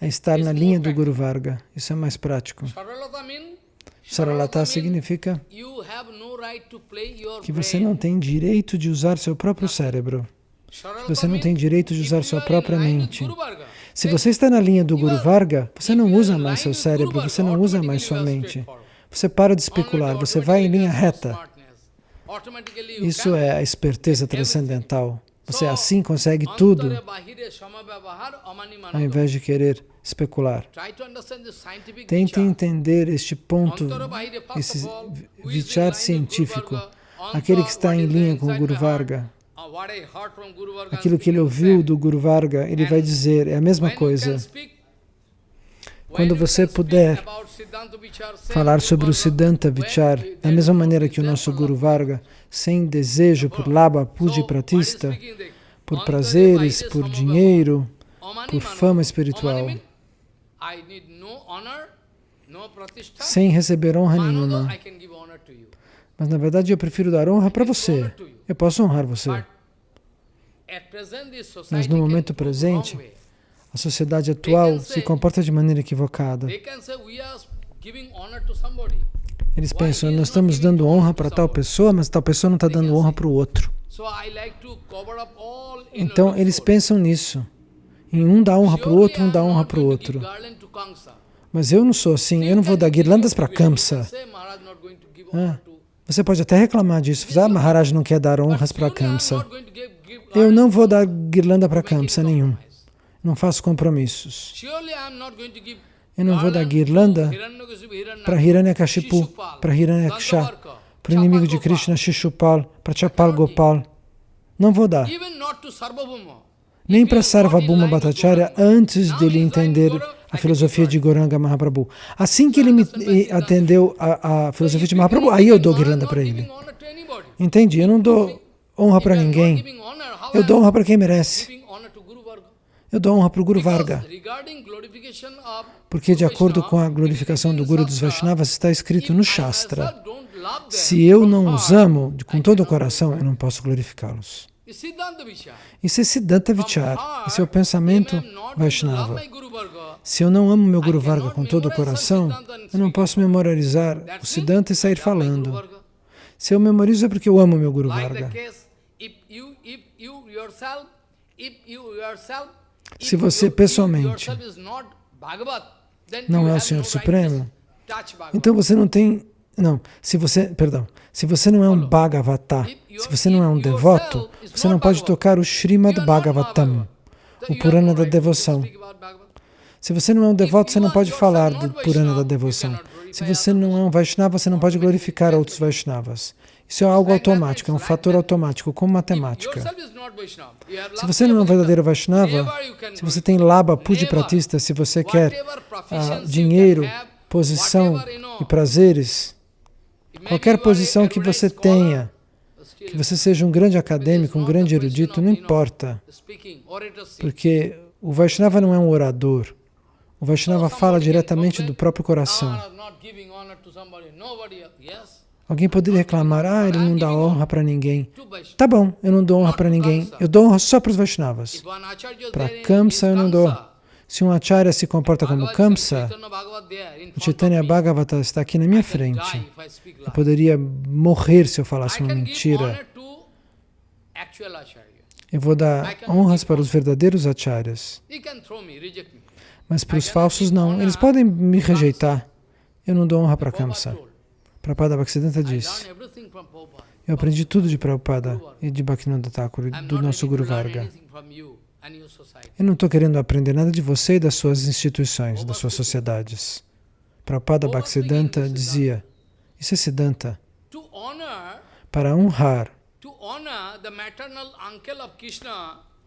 é estar na linha do Guru Varga. Isso é mais prático. Saralata significa que você não tem direito de usar seu próprio cérebro. Você não tem direito de usar sua própria mente. Se você está na linha do Guru Varga, você não usa mais seu cérebro, você não usa mais sua mente. Você para de especular, você vai em linha reta. Isso é a esperteza transcendental. Você assim consegue tudo, ao invés de querer especular. Tente entender este ponto, esse vichar científico, aquele que está em linha com o Guru Varga. Aquilo que ele ouviu do Guru Varga, ele vai dizer, é a mesma coisa. Quando você puder falar sobre o Siddhanta Vichar, da mesma maneira que o nosso Guru Varga, sem desejo por laba, puja pratista, por prazeres, por dinheiro, por fama espiritual, sem receber honra nenhuma. Mas na verdade eu prefiro dar honra para você. Eu posso honrar você. Mas no momento presente, a sociedade atual se comporta de maneira equivocada. Eles pensam, nós estamos dando honra para tal pessoa, mas tal pessoa não está dando honra para o outro. Então, eles pensam nisso. Em um dá honra para o outro, um dá honra para o outro. Mas eu não sou assim, eu não vou dar guirlandas para Kamsa. Ah, você pode até reclamar disso, ah, Maharaj não quer dar honras para Kamsa. Eu não vou dar guirlanda para Kamsa nenhum. Não faço compromissos. Eu não vou dar guirlanda para Hiranyakashipu, para Hiranyaksha, para o inimigo de Krishna, Shishupal, para Chapal Gopal. Não vou dar. Nem para Sarvabhuma Bhattacharya antes dele entender a filosofia de Goranga Mahaprabhu. Assim que ele me atendeu a, a filosofia de Mahaprabhu, aí eu dou guirlanda para ele. Entende? Eu não dou honra para ninguém. Eu dou honra para quem merece. Eu dou honra para o Guru Varga. Porque, de acordo com a glorificação do Guru dos Vaishnavas, está escrito no Shastra: se eu não os amo com todo o coração, eu não posso glorificá-los. Isso é Siddhanta Vichar, esse é o pensamento Vaishnava. Se eu não amo meu Guru Varga com todo o coração, eu não posso memorizar o Siddhanta e sair falando. Se eu memorizo é porque eu amo meu Guru Varga. Se você pessoalmente não é o Senhor Supremo, então você não tem... Não, se você, perdão, se você não é um Bhagavata, se você não é um devoto, você não pode tocar o Srimad Bhagavatam, o Purana da devoção. Se você não é um devoto, você não pode falar do Purana da devoção. Se você não é um Vaishnava, você não pode glorificar outros Vaishnavas. Isso é algo automático, é um fator automático, como matemática. Se você não é um verdadeiro Vaishnava, se você tem laba pratista, se você quer ah, dinheiro, posição e prazeres, qualquer posição que você tenha, que você seja um grande acadêmico, um grande erudito, não importa, porque o Vaishnava não é um orador. O Vaishnava fala diretamente do próprio coração. Alguém poderia reclamar, ah, ele não dá honra para ninguém. Tá bom, eu não dou honra para ninguém. Eu dou honra só para os Vaishnavas. Para Kamsa eu não dou. Se um Acharya se comporta como Kamsa, o Chaitanya Bhagavata está aqui na minha frente. Eu poderia morrer se eu falasse uma mentira. Eu vou dar honras para os verdadeiros Acharyas. Mas para os falsos não. Eles podem me rejeitar. Eu não dou honra para Kamsa. Prabhupada Bhaktisiddhanta diz, eu aprendi tudo de Prabhupada e de Bhaktivinoda Thakur e do nosso Guru Varga. Eu não estou querendo aprender nada de você e das suas instituições, das suas sociedades. Prabhupada Bhaktisiddhanta dizia, isso é Siddhanta, para honrar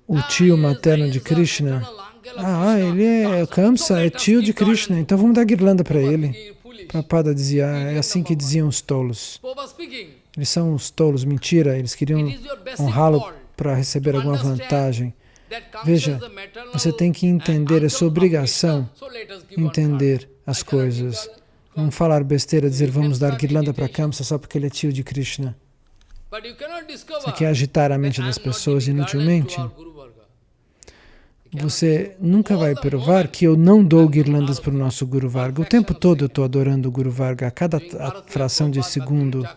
o tio materno de Krishna. Ah, ele é Kamsa, é tio de Krishna, então vamos dar guirlanda para ele. Prabhupada dizia, é assim que diziam os tolos. Eles são os tolos, mentira, eles queriam honrá-lo para receber alguma vantagem. Veja, você tem que entender, é sua obrigação entender as coisas. Não falar besteira, dizer vamos dar guirlanda para Kamsa só porque ele é tio de Krishna. Você quer agitar a mente das pessoas inutilmente? Você nunca vai provar que eu não dou guirlandas para o nosso Guru Varga. O tempo todo eu estou adorando o Guru Varga, a cada fração de segundo,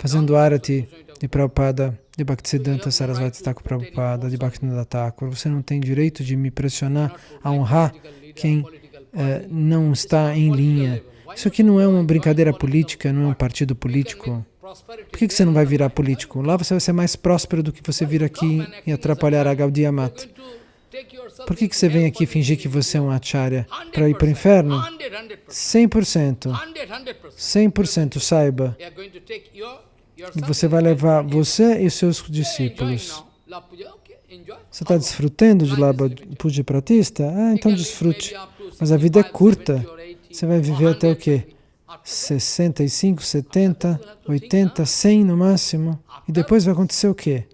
fazendo arati de Prabhupada, de Bhaktisiddhanta Sarasvati Thakur Prabhupada, de Bhaktivinoda Thakur. Você não tem direito de me pressionar a honrar quem eh, não está em linha. Isso aqui não é uma brincadeira política, não é um partido político. Por que, que você não vai virar político? Lá você vai ser mais próspero do que você vir aqui e atrapalhar a Gaudiya Mata. Por que, que você vem aqui fingir que você é um acharya para ir para o inferno? 100%. 100% saiba. Você vai levar você e seus discípulos. Você está desfrutando de Labha Puja Pratista? Ah, então desfrute. Mas a vida é curta. Você vai viver até o quê? 65, 70, 80, 100 no máximo. E depois vai acontecer o quê?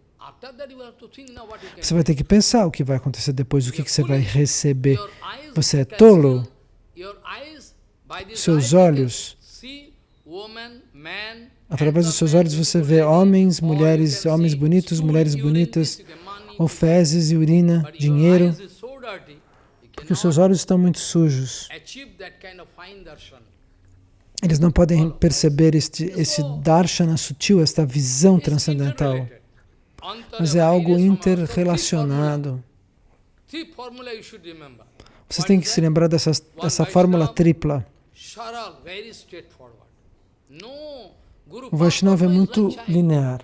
Você vai ter que pensar o que vai acontecer depois, o que, que você vai receber. Você é tolo? Seus olhos, através dos seus olhos você vê homens, mulheres, homens bonitos, mulheres bonitas, ou fezes e urina, dinheiro, porque os seus olhos estão muito sujos. Eles não podem perceber este, esse darshana sutil, esta visão transcendental mas é algo interrelacionado. Vocês têm que se lembrar dessa, dessa fórmula tripla. O Vaishnava é muito linear.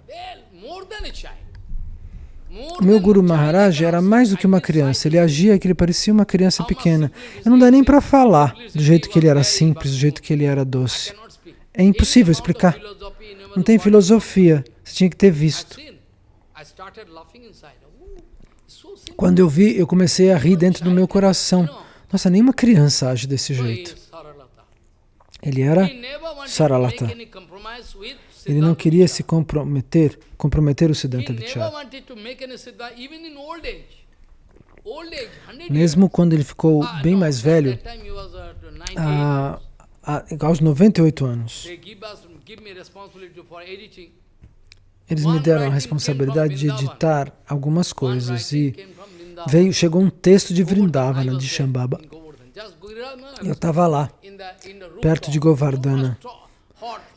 Meu Guru Maharaj era mais do que uma criança, ele agia que ele parecia uma criança pequena. Eu não dá nem para falar do jeito que ele era simples, do jeito que ele era doce. É impossível explicar. Não tem filosofia, você tinha que ter visto. Quando eu vi, eu comecei a rir dentro do meu coração. Nossa, nenhuma criança age desse jeito. Ele era Saralata. Ele não queria se comprometer, comprometer o Siddhanta Vichara. Mesmo quando ele ficou ah, bem mais velho, uh, aos 98 anos, eles me deram a responsabilidade de editar algumas coisas e veio, chegou um texto de Vrindavana, de Shambhava. Eu estava lá, perto de Govardhana.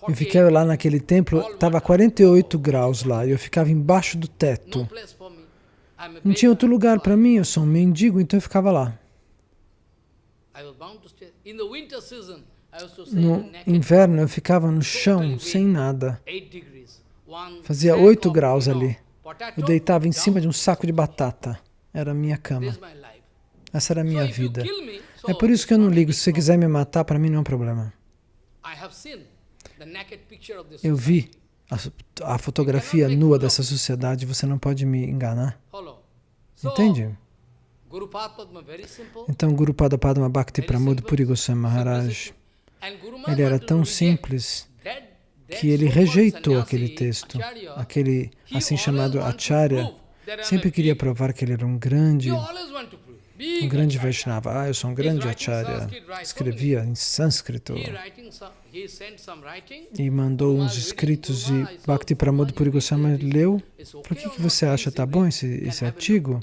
Eu fiquei lá naquele templo, estava 48 graus lá, e eu ficava embaixo do teto. Não tinha outro lugar para mim, eu sou um mendigo, então eu ficava lá. No inverno eu ficava no chão, sem nada. Fazia 8 graus ali. Eu deitava em cima de um saco de batata. Era a minha cama. Essa era a minha vida. É por isso que eu não ligo. Se você quiser me matar, para mim não é um problema. Eu vi a, a fotografia nua dessa sociedade, você não pode me enganar. Entende? Então, Guru Pada Padma Bhakti Pramod Puri Goswami Maharaj, ele era tão simples que ele rejeitou aquele texto, aquele assim chamado Acharya, sempre queria provar que ele era um grande um grande Vaishnava. Ah, eu sou um grande Acharya. Escrevia em sânscrito. E mandou uns escritos de Bhakti Pramod Puri Goswami leu. Por que, que você acha? Tá bom esse, esse artigo?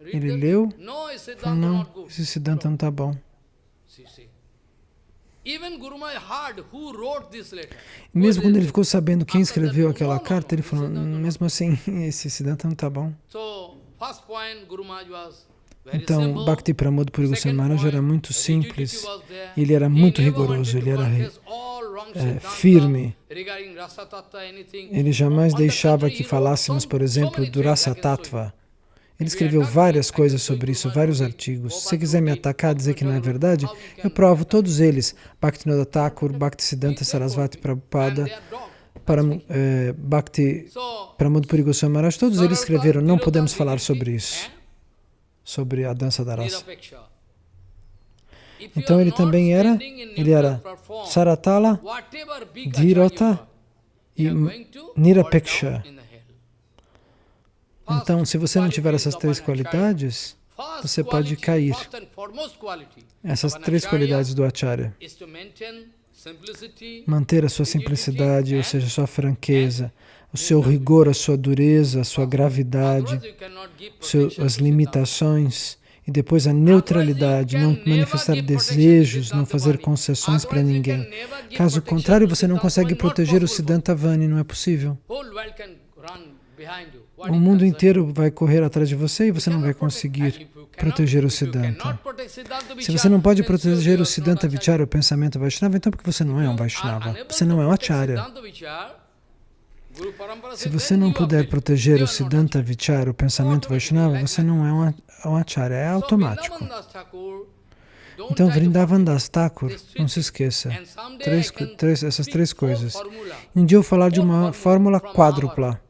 Ele leu. Falou, não, esse Siddhanta não tá bom. Mesmo quando ele ficou sabendo quem escreveu aquela carta, ele falou, mesmo assim, esse Siddhanta não está bom. Então, Bhakti Pramod Puri Goswami Maharaj era muito simples, ele era muito rigoroso, ele era é, firme. Ele jamais deixava que falássemos, por exemplo, do Rasa Tattva. Ele escreveu várias coisas sobre isso, vários artigos. Se quiser me atacar, dizer que não é verdade, eu provo todos eles. Bhaktivinoda Thakur, Bhaktisiddhanta Sarasvati Prabhupada, Param, eh, Bhakti Goswami Maharaj, todos eles escreveram, não podemos falar sobre isso sobre a dança da raça. Então ele também era, ele era Saratala, Dhirota e Nirapeksha. Então, se você não tiver essas três qualidades, você pode cair. Essas três qualidades do Acharya. Manter a sua simplicidade, ou seja, a sua franqueza, o seu rigor, a sua dureza, a sua gravidade, as limitações e depois a neutralidade, não manifestar desejos, não fazer concessões para ninguém. Caso contrário, você não consegue proteger o Siddhanta Vani, não é possível. O mundo inteiro vai correr atrás de você e você não vai conseguir proteger o Siddhanta. Se você não pode proteger o Siddhanta Vichara, o pensamento Vaishnava, então por que você não é um Vaishnava? Você não é um Acharya. Se você não puder proteger o Siddhanta Vichara, o pensamento Vaishnava, você não é um Acharya, é automático. Então, Vrindavan Das Thakur, não se esqueça, três, três, essas três coisas. Um dia eu vou falar de uma fórmula quádrupla,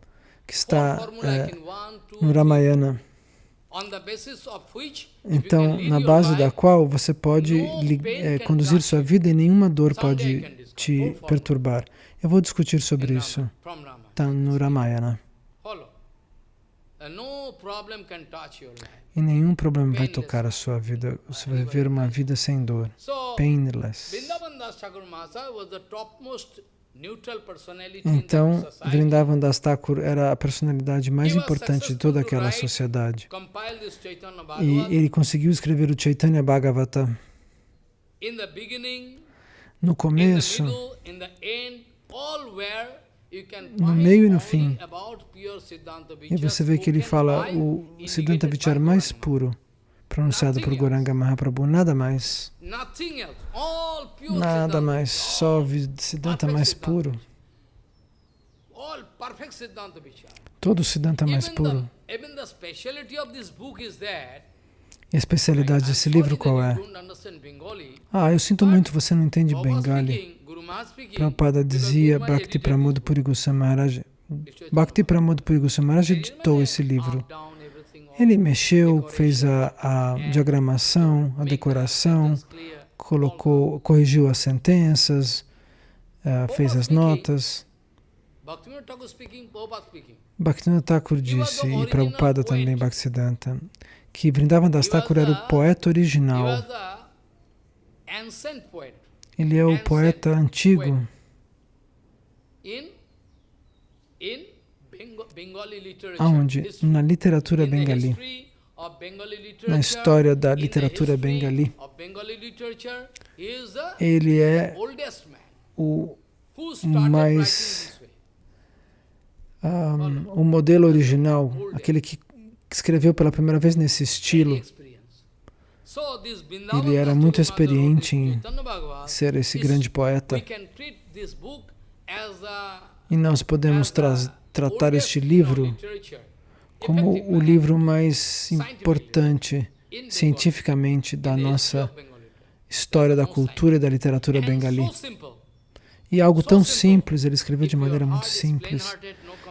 que está é, no Ramayana. Então, na base da qual você pode é, conduzir sua vida e nenhuma dor pode te perturbar. Eu vou discutir sobre isso tá no Ramayana. E nenhum problema vai tocar a sua vida. Você vai viver uma vida sem dor. Painless. Então, Vrindavan Das Thakur era a personalidade mais importante de toda aquela sociedade. E ele conseguiu escrever o Chaitanya Bhagavata. No começo, no meio e no fim. E você vê que ele fala o Siddhanta Vichara mais puro, pronunciado por Goranga Mahaprabhu, nada mais. Nada mais, só Siddhanta mais puro. Todo Siddhanta mais puro. E a especialidade desse livro qual é? Ah, eu sinto muito, você não entende Bengali. Prabhupada dizia, Bhakti Pramod Puri Goswami Maharaj, Bhakti Pramod Puri Goswami Maharaj editou esse livro. Ele mexeu, fez a, a diagramação, a decoração, colocou, corrigiu as sentenças, uh, fez as notas. Bhaktivinoda Thakur disse, e Prabhupada também, Bhaktisiddhanta, que Vrindavan Das Thakur era o poeta original. Ele é o poeta antigo. Aonde? Na literatura bengali. Na história da literatura bengali. Ele é o mais um, o modelo original, aquele que escreveu pela primeira vez nesse estilo. Ele era muito experiente em ser esse grande poeta. E nós podemos tra tratar este livro como o livro mais importante cientificamente da nossa história da cultura e da literatura bengali. E algo tão simples, ele escreveu de maneira muito simples.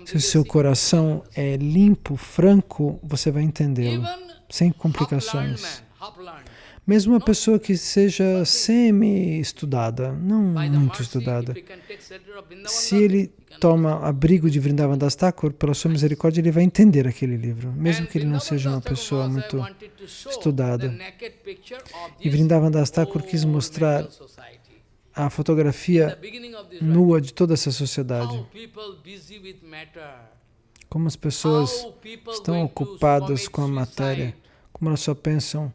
Se o seu coração é limpo, franco, você vai entendê-lo, sem complicações. Mesmo uma pessoa que seja semi-estudada, não muito estudada, se ele toma abrigo de Vrindavan Das Thakur, pela sua misericórdia, ele vai entender aquele livro, mesmo que ele não seja uma pessoa muito estudada. E Vrindavan Das Thakur quis mostrar a fotografia nua de toda essa sociedade. Como as pessoas estão ocupadas com a matéria, como elas só pensam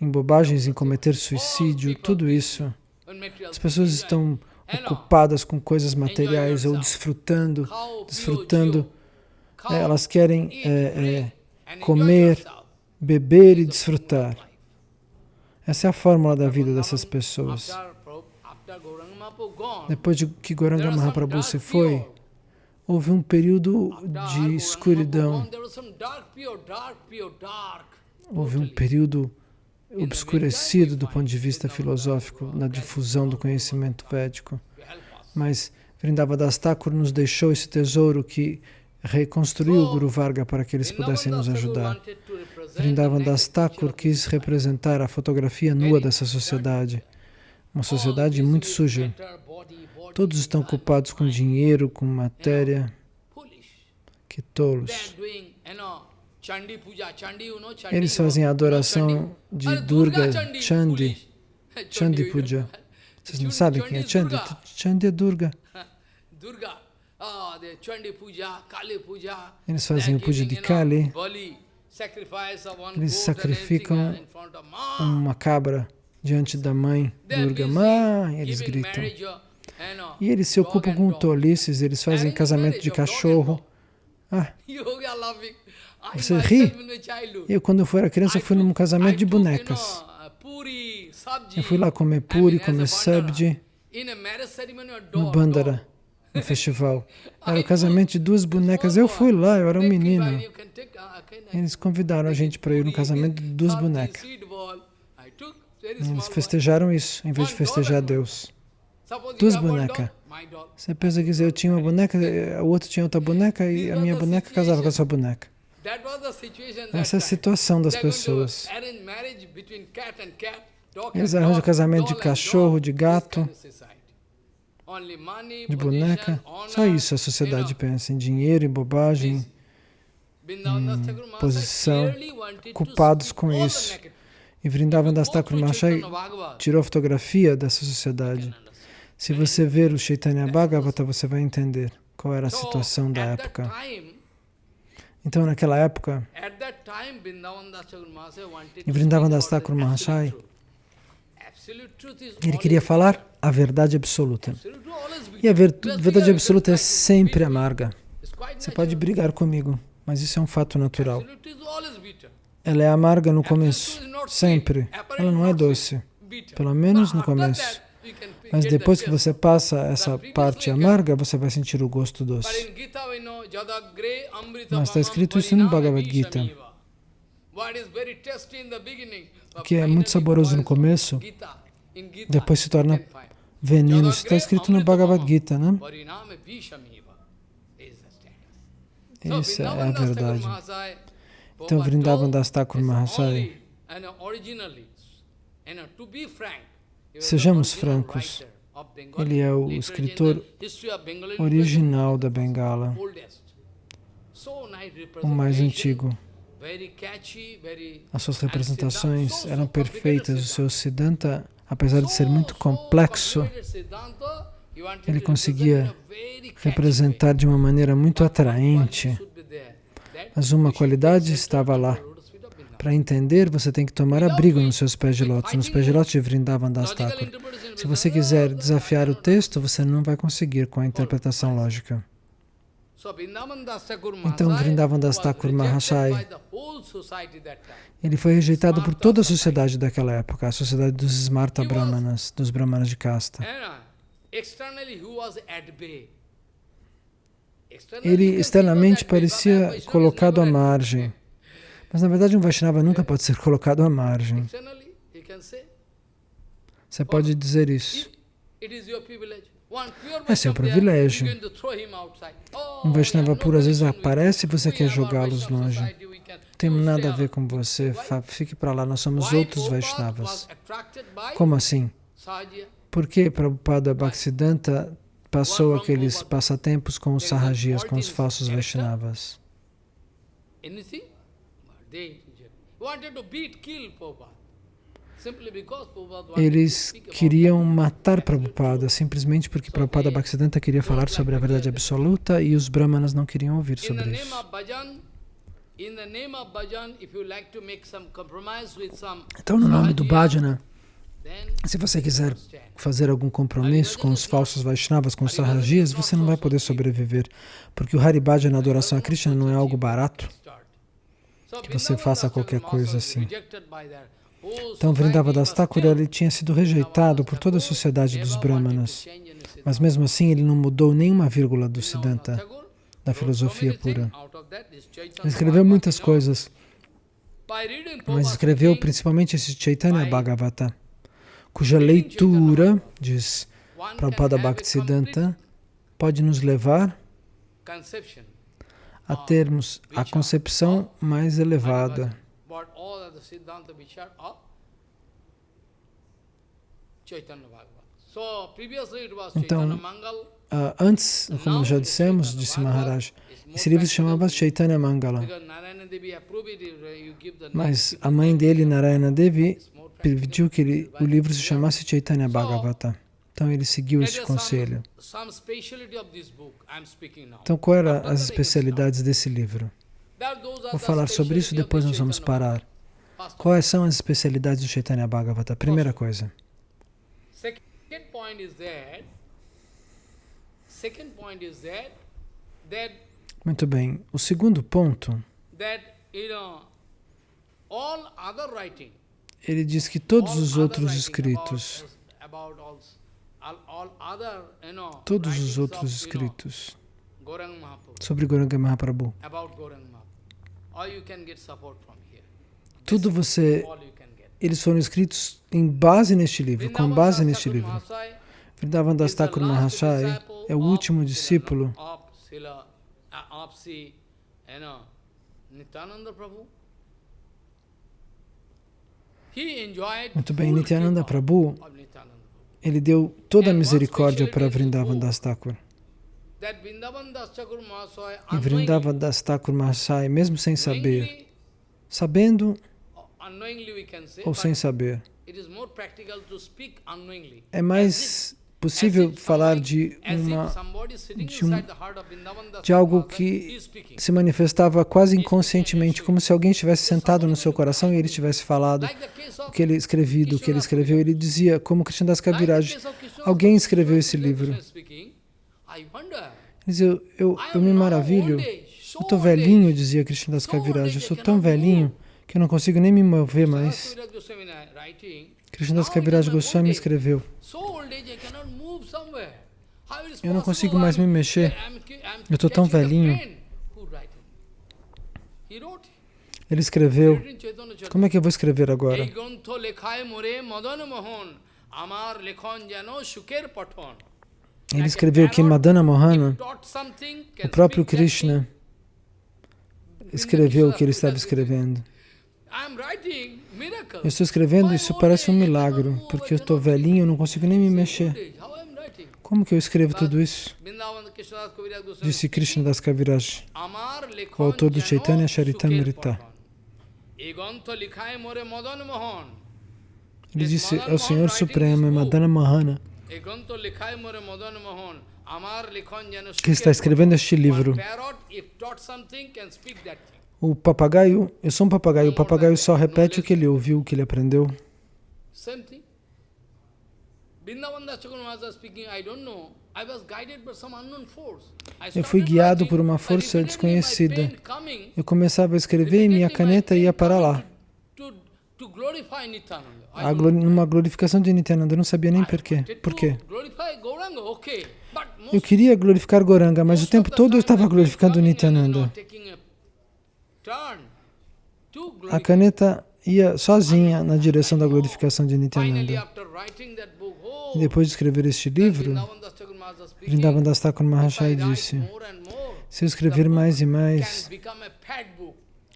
em bobagens, em cometer suicídio, tudo isso. As pessoas estão ocupadas com coisas materiais ou desfrutando, desfrutando. É, elas querem é, é, comer, beber e desfrutar. Essa é a fórmula da vida dessas pessoas. Depois de que Goranga Mahaprabhu se foi, houve um período de escuridão. Houve um período obscurecido do ponto de vista filosófico na difusão do conhecimento védico. Mas Vrindavan Thakur nos deixou esse tesouro que reconstruiu o Guru Varga para que eles pudessem nos ajudar. Vrindavan Das Thakur quis representar a fotografia nua dessa sociedade uma sociedade muito suja. Todos estão ocupados com dinheiro, com matéria. Que tolos. Eles fazem a adoração de Durga Chandi, Chandi. Puja. Vocês não sabem quem é Chandi? Chandi. É Durga. Eles fazem o puja de Kali. Eles sacrificam uma cabra diante da mãe Durga, mãe, eles gritam. E eles se ocupam com tolices, eles fazem casamento de cachorro. Ah, você ri? Eu, quando eu era criança, fui num casamento de bonecas. Eu fui lá comer puri, comer sabji, no Bandara, no festival. Era o casamento de duas bonecas. Eu fui lá, eu era um menino. Eles convidaram a gente para ir no casamento de duas bonecas. Eles festejaram isso, em vez de festejar Deus. Duas bonecas. Você pensa que eu tinha uma boneca, o outro tinha outra boneca e a minha boneca casava com a sua boneca. Essa é a situação das pessoas. Eles arranjam casamento de cachorro, de gato, de boneca. Só isso a sociedade pensa, em dinheiro, em bobagem, em posição, culpados com isso. E Vrindavan Das Thakur Mahashai tirou fotografia dessa sociedade. Se você ver o Chaitanya Bhagavata, você vai entender qual era a situação da época. Então, naquela época, Vrindavan Das Thakur Mahashai, ele queria falar a verdade absoluta. E a verdade absoluta é sempre amarga. Você pode brigar comigo, mas isso é um fato natural. Ela é amarga no começo, sempre. Ela não é doce, pelo menos no começo. Mas depois que você passa essa parte amarga, você vai sentir o gosto doce. Mas está escrito isso no Bhagavad Gita. O que é muito saboroso no começo, depois se torna veneno. Isso está escrito no Bhagavad Gita, né? Isso é a verdade. Então, Vrindavan Das Thakur Mahasai, sejamos francos, ele é o escritor original da Bengala, o mais antigo. As suas representações eram perfeitas, o seu Siddhanta, apesar de ser muito complexo, ele conseguia representar de uma maneira muito atraente, mas uma qualidade estava lá. Para entender, você tem que tomar abrigo nos seus pés de lótus, nos pés de lótus de Vrindavan Das Thakur. Se você quiser desafiar o texto, você não vai conseguir com a interpretação lógica. Então, Vrindavan Das Thakur Mahashai, ele foi rejeitado por toda a sociedade daquela época, a sociedade dos Smarta Brahmanas, dos Brahmanas de casta. Ele externamente parecia colocado à margem, mas na verdade um Vaishnava nunca pode ser colocado à margem. Você pode dizer isso. É seu privilégio. Um Vaishnava puro às vezes aparece e você quer jogá-los longe. Não tem nada a ver com você. Fique para lá, nós somos outros Vaishnavas. Como assim? Por que Prabhupada Bhaktisiddhanta passou aqueles passatempos com os Sahajias, com os falsos Vaishnavas? Eles queriam matar Prabhupada simplesmente porque Prabhupada Bhaktisiddhanta queria falar sobre a verdade absoluta e os Brahmanas não queriam ouvir sobre isso. Então, no nome do Bhajana, se você quiser fazer algum compromisso com os falsos Vaishnavas, com os Sahajias, você não vai poder sobreviver, porque o Haribhaja na adoração a Krishna não é algo barato, que você faça qualquer coisa assim. Então, Vrindavan Thakur ele tinha sido rejeitado por toda a sociedade dos Brahmanas, mas mesmo assim ele não mudou nenhuma vírgula do Siddhanta, da filosofia pura. Ele escreveu muitas coisas, mas escreveu principalmente esse Chaitanya Bhagavata cuja leitura, diz Prabhupada Bhaktisiddhanta, pode nos levar a termos a concepção mais elevada. Então, antes, como já dissemos, disse Maharaj, esse livro se chamava Chaitanya Mangala. Mas a mãe dele, Narayana Devi, pediu que ele, o livro se chamasse Chaitanya Bhagavata. Então ele seguiu esse conselho. Então quais eram as especialidades desse livro? Vou falar sobre isso, depois nós vamos parar. Quais são as especialidades do Chaitanya Bhagavata? Primeira coisa. Muito bem. O segundo ponto ele diz que todos os outros escritos, todos os outros escritos. Sobre Goranga Mahaprabhu, tudo você, eles foram escritos em base neste livro, com base neste livro. Vrindavan Das Thakur Mahashai é o último discípulo. Prabhu. Muito bem, Nityananda Prabhu, ele deu toda a misericórdia para Vrindavan Das Thakur. E Vrindavan Das Thakur Mahasai, mesmo sem saber, sabendo ou sem saber, é mais possível falar de, uma, de, um, de algo que se manifestava quase inconscientemente, como se alguém estivesse sentado no seu coração e ele tivesse falado o que ele escrevido, o que ele escreveu. Ele dizia, como Krishnadas Kaviraj, alguém escreveu esse livro. Eu, eu, eu me maravilho, eu estou velhinho, dizia Krishnadas Kaviraj, eu sou tão velhinho que eu não consigo nem me mover mais. Krishnadas Kaviraj Goswami escreveu, eu não consigo mais me mexer. Eu estou tão velhinho. Ele escreveu. Como é que eu vou escrever agora? Ele escreveu que Madana Mohana, o próprio Krishna, escreveu o que ele estava escrevendo. Eu estou escrevendo, isso parece um milagre, porque eu estou velhinho, eu não consigo nem me mexer. Como que eu escrevo tudo isso? Disse Krishna Das Kaviraj, o autor do Chaitanya Charitamrita. Ele disse, é o Senhor Supremo, é Madana Mahana, que está escrevendo este livro. O papagaio, eu sou um papagaio, o papagaio só repete o que ele ouviu, o que ele aprendeu. Eu fui guiado por uma força desconhecida. Eu começava a escrever e minha caneta ia para lá. A numa glorificação de Nityananda, eu não sabia nem porquê. Por quê? Eu queria glorificar Goranga, mas o tempo todo eu estava glorificando Nityananda. A caneta ia sozinha na direção da glorificação de Nityananda. E depois de escrever este livro, Vrindavan Das Thakur Mahashaya disse, se eu escrever mais e mais,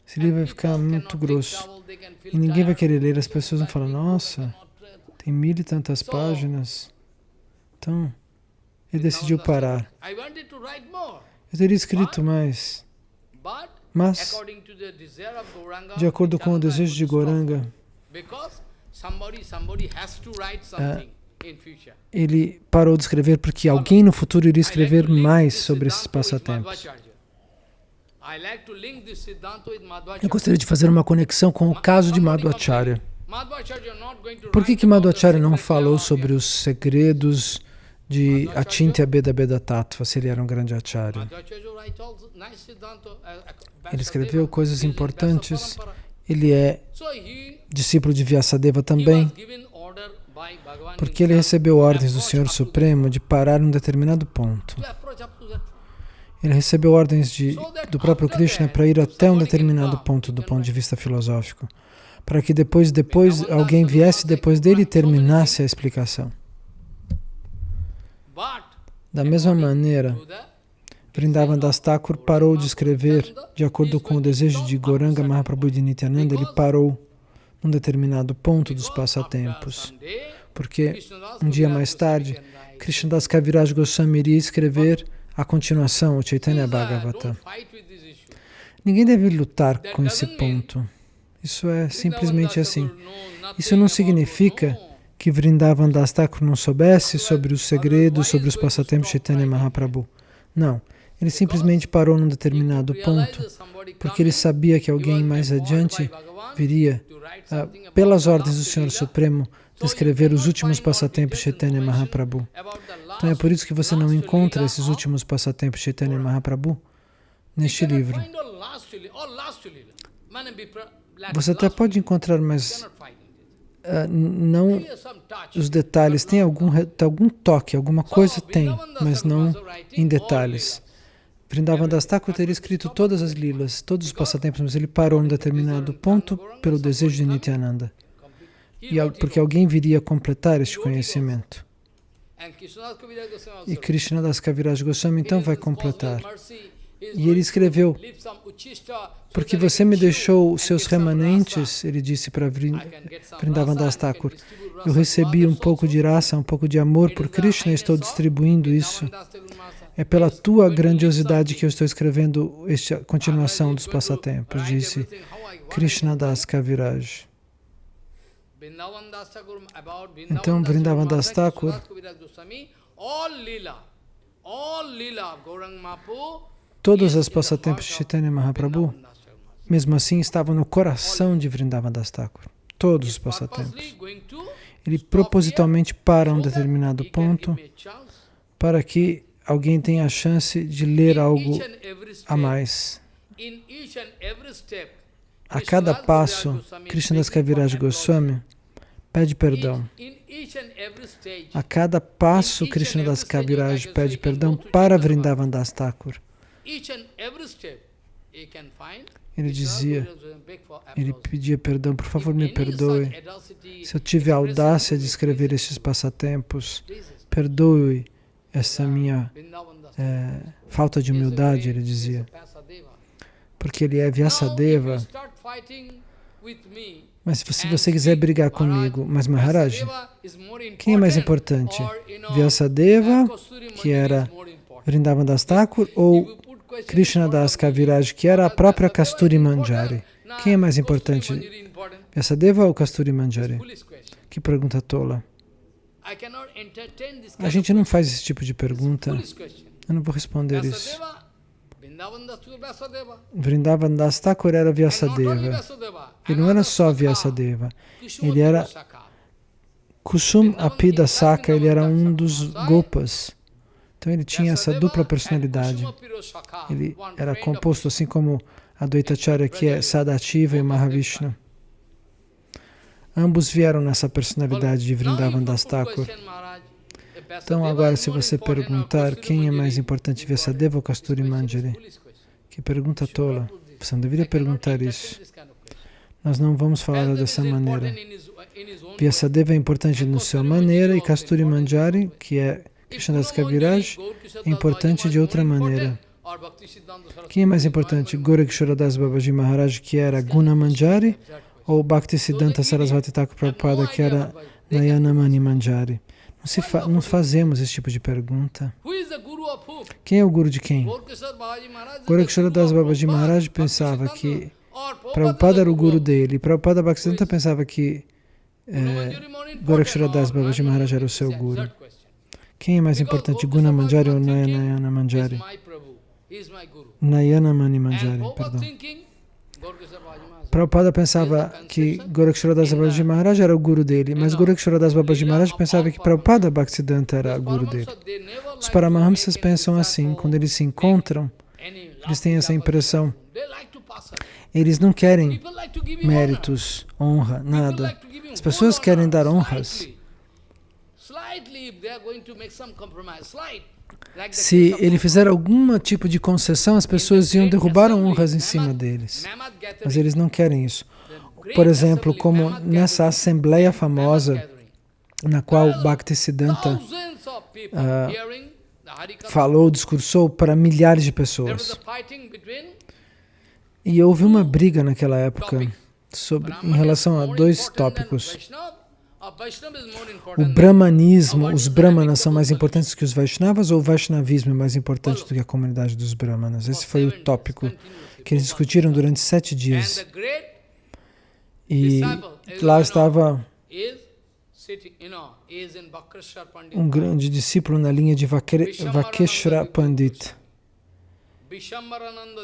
esse livro vai ficar muito grosso. E ninguém vai querer ler, as pessoas vão falar, nossa, tem mil e tantas páginas. Então, ele decidiu parar. Eu teria escrito mais, mas, de acordo com o desejo de Goranga, é, ele parou de escrever porque alguém no futuro iria escrever mais sobre esses passatempos. Eu gostaria de fazer uma conexão com o caso de Madhvacharya. Por que, que Madhvacharya não falou sobre os segredos de Achintya Beda Beda Tattva, se ele era um grande acharya? Ele escreveu coisas importantes. Ele é discípulo de Vyasadeva também porque ele recebeu ordens do Senhor Supremo de parar um determinado ponto. Ele recebeu ordens de, do próprio Krishna para ir até um determinado ponto do ponto de vista filosófico, para que depois, depois alguém viesse depois dele e terminasse a explicação. Da mesma maneira, Vrindavan Das Thakur parou de escrever de acordo com o desejo de Goranga Mahaprabhu de Nityananda, ele parou num determinado ponto dos passatempos. Porque um dia mais tarde, Krishnadas Kaviraj Goswami iria escrever a continuação, o Chaitanya Bhagavata. Ninguém deve lutar com esse ponto. Isso é simplesmente assim. Isso não significa que Vrindavan Das Thakur não soubesse sobre os segredos, sobre os passatempos de Chaitanya Mahaprabhu. Não. Ele simplesmente parou num determinado ponto, porque ele sabia que alguém mais adiante viria ah, pelas ordens do Senhor Supremo, descrever os últimos passatempos de Chaitanya Mahaprabhu. Então é por isso que você não encontra esses últimos passatempos de Chaitanya Mahaprabhu neste livro. Você até pode encontrar, mas uh, não os detalhes. Tem algum, algum toque, alguma coisa tem, mas não em detalhes. Vrindavan Das Thakur teria escrito todas as lilas, todos os passatempos, mas ele parou em um determinado ponto pelo desejo de Nityananda. E, porque alguém viria completar este conhecimento. E Krishna Das Kaviraj Goswami então vai completar. E ele escreveu, porque você me deixou os seus remanentes, ele disse para Vrindavan Das Thakur, eu recebi um pouco de raça, um pouco de amor por Krishna e estou distribuindo isso. É pela tua grandiosidade que eu estou escrevendo esta continuação dos passatempos, disse Krishna Das Kaviraj. Então, Vrindavan Das Thakur, todos os passatempos de Chaitanya Mahaprabhu, mesmo assim, estavam no coração de Vrindavan Das Thakur. Todos os passatempos. Ele propositalmente para um determinado ponto para que alguém tem a chance de ler algo a mais. A cada passo, Krishnadas Kaviraj Goswami pede perdão. A cada passo, Krishnadas Kaviraj pede perdão para Vrindavan Das Thakur. Ele dizia, ele pedia perdão, por favor me perdoe. Se eu tive a audácia de escrever estes passatempos, perdoe essa minha é, falta de humildade, ele dizia. Porque ele é Vyasadeva. Mas se você quiser brigar comigo, mas Maharaj, quem é mais importante? Vyasadeva, que era Vrindavan Das Thakur, ou Krishna Das Kaviraj, que era a própria Kasturi Manjari? Quem é mais importante, Vyasadeva ou Kasturi Manjari? Que pergunta tola. A gente não faz esse tipo de pergunta. Eu não vou responder isso. Vrindavan Das Thakur era Vyasadeva. Ele não era só Vyasadeva. Ele era Kusum Apida Saka, ele era um dos Gopas. Então ele tinha essa dupla personalidade. Ele era composto assim como a Advaitacharya, que é Sadativa e Mahavishnu. Ambos vieram nessa personalidade de Vrindavan Das Thakur. Então agora se você perguntar quem é mais importante, Vyasadeva ou Kasturi Manjari, que pergunta tola. Você não deveria perguntar isso. Nós não vamos falar dessa maneira. Vyasadeva é importante na sua maneira e Kasturi Manjari, que é Krishnadas Kaviraj, é importante de outra maneira. Quem é mais importante, Goraksharadas Babaji Maharaj, que era Guna Manjari, ou Bhaktisiddhanta Sarasvati Thakur Prabhupada, que era Nayana Mani Manjari? Não, fa não fazemos esse tipo de pergunta. Quem é o guru de quem? Goraksharadas Babaji Maharaj pensava que Prabhupada era o guru dele, Prabhupada Bhaktisiddhanta pensava que é, Goraksharadas Babaji Maharaj era o seu guru. Quem é mais importante, Guna Manjari ou Nayana Manjari? Nayana Mani Manjari, perdão. Prabhupada pensava que Goraksharadas Babaji Maharaj era o guru dele, mas Goraksharadas Babaji Maharaj pensava que Prabhupada Bhaktisiddhanta era o guru dele. Os Paramahamsas pensam assim, quando eles se encontram, eles têm essa impressão. Eles não querem méritos, honra, nada. As pessoas querem dar honras. Se ele fizer algum tipo de concessão, as pessoas iam derrubar honras em cima deles. Mas eles não querem isso. Por exemplo, como nessa assembleia famosa, na qual Bhaktisiddhanta uh, falou, discursou para milhares de pessoas. E houve uma briga naquela época sobre, em relação a dois tópicos. O brahmanismo, os brahmanas são mais importantes que os Vaishnavas ou o Vaishnavismo é mais importante do que a comunidade dos brahmanas? Esse foi o tópico que eles discutiram durante sete dias. E lá estava um grande discípulo na linha de Vakeshra Pandit,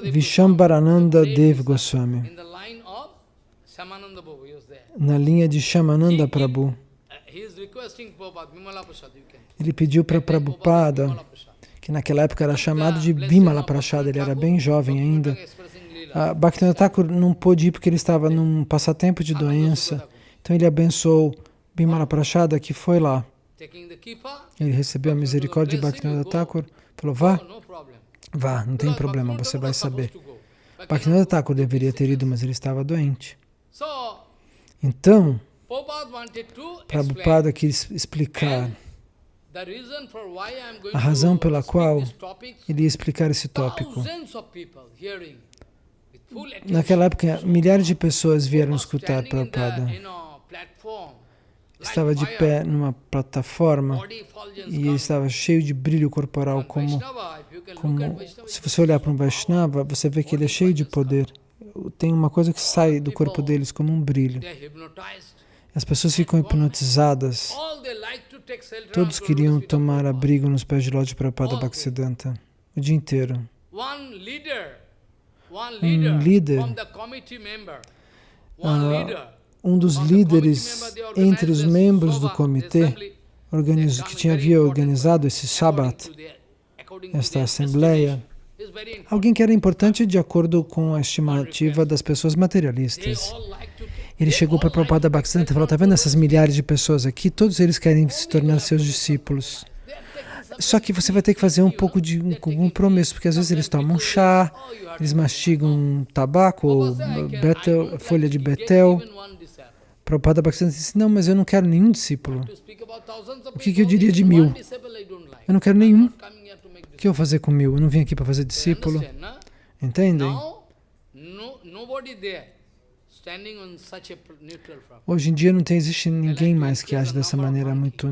Vishambharananda Dev Goswami na linha de Shamananda Prabhu. Uh, ele pediu para Prabhupada, que naquela época era chamado de Bimala Prashad, ele era bem jovem ainda. Uh, Bhaktivinoda Thakur não pôde ir porque ele estava num passatempo de doença, então ele abençoou Bimala Prashada que foi lá. Ele recebeu a misericórdia de Bhaktivinoda Thakur, falou, vá, vá, não tem problema, você vai saber. Bhaktivinoda Thakur deveria ter ido, mas ele estava doente. Então, Prabhupada quis explicar a razão pela qual ele ia explicar esse tópico. Naquela época, milhares de pessoas vieram escutar Prabhupada. Estava de pé numa plataforma e estava cheio de brilho corporal, como, como se você olhar para um Vaishnava, você vê que ele é cheio de poder tem uma coisa que sai do corpo deles como um brilho. As pessoas ficam hipnotizadas. Todos queriam tomar abrigo nos pés de Lodi Prabhupada Bhaktisiddhanta o dia inteiro. Um líder, uh, um dos líderes entre os membros do comitê que tinha havia organizado esse Shabbat, esta assembleia, Alguém que era importante de acordo com a estimativa das pessoas materialistas. Ele chegou para Prabhupada Bhaktisiddhanta e falou, está vendo essas milhares de pessoas aqui? Todos eles querem se tornar seus discípulos. Só que você vai ter que fazer um pouco de um compromisso, porque às vezes eles tomam chá, eles mastigam tabaco ou betel, folha de betel. Prabhupada Bhaktisiddhanta disse, não, mas eu não quero nenhum discípulo. O que, que eu diria de mil? Eu não quero nenhum. O que eu vou fazer com mil? Eu não vim aqui para fazer discípulo. Entendem? Hoje em dia não tem, existe ninguém mais que age dessa maneira muito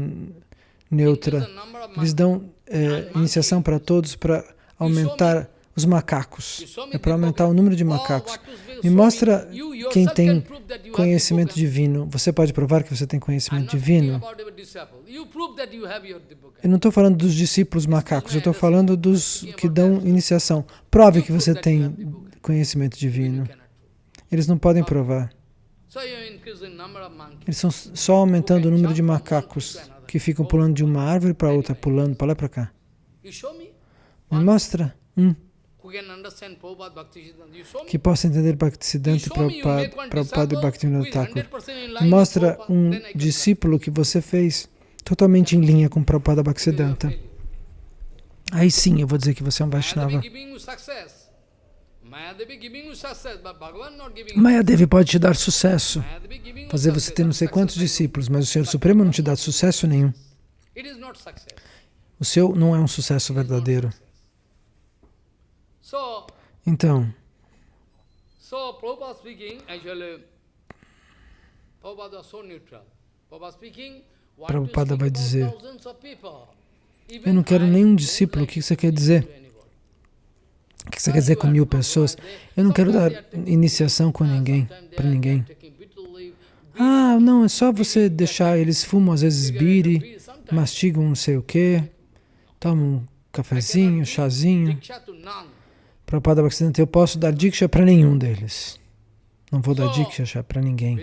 neutra. Eles dão é, iniciação para todos para aumentar os macacos. É para aumentar o número de macacos. Me mostra quem tem conhecimento divino. Você pode provar que você tem conhecimento divino? Eu não estou falando dos discípulos macacos, eu estou falando dos que dão iniciação. Prove que você tem conhecimento divino. Eles não podem provar. Eles estão só aumentando o número de macacos que ficam pulando de uma árvore para outra, pulando para lá e para cá. Me? Mostra. Um que possa entender Bhaktisiddhanta Prabhupada e Bhaktivinoda Thakur. Mostra um discípulo que você fez totalmente em linha com Prabhupada Bhaktisiddhanta. Aí sim eu vou dizer que você é um Vaishnava. Mayadevi pode te dar sucesso, fazer você ter não sei quantos discípulos, mas o Senhor Supremo não te dá sucesso nenhum. O seu não é um sucesso verdadeiro. Então, Prabhupada vai dizer, eu não quero nenhum discípulo, o que você quer dizer? O que você quer dizer com mil pessoas? Eu não quero dar iniciação com ninguém, para ninguém. Ah, não, é só você deixar, eles fumam às vezes biri, mastigam não sei o quê, tomam um cafezinho, chazinho. Prabhupada Bhaktisiddhanta, eu posso dar diksha para nenhum deles. Não vou dar diksha para ninguém.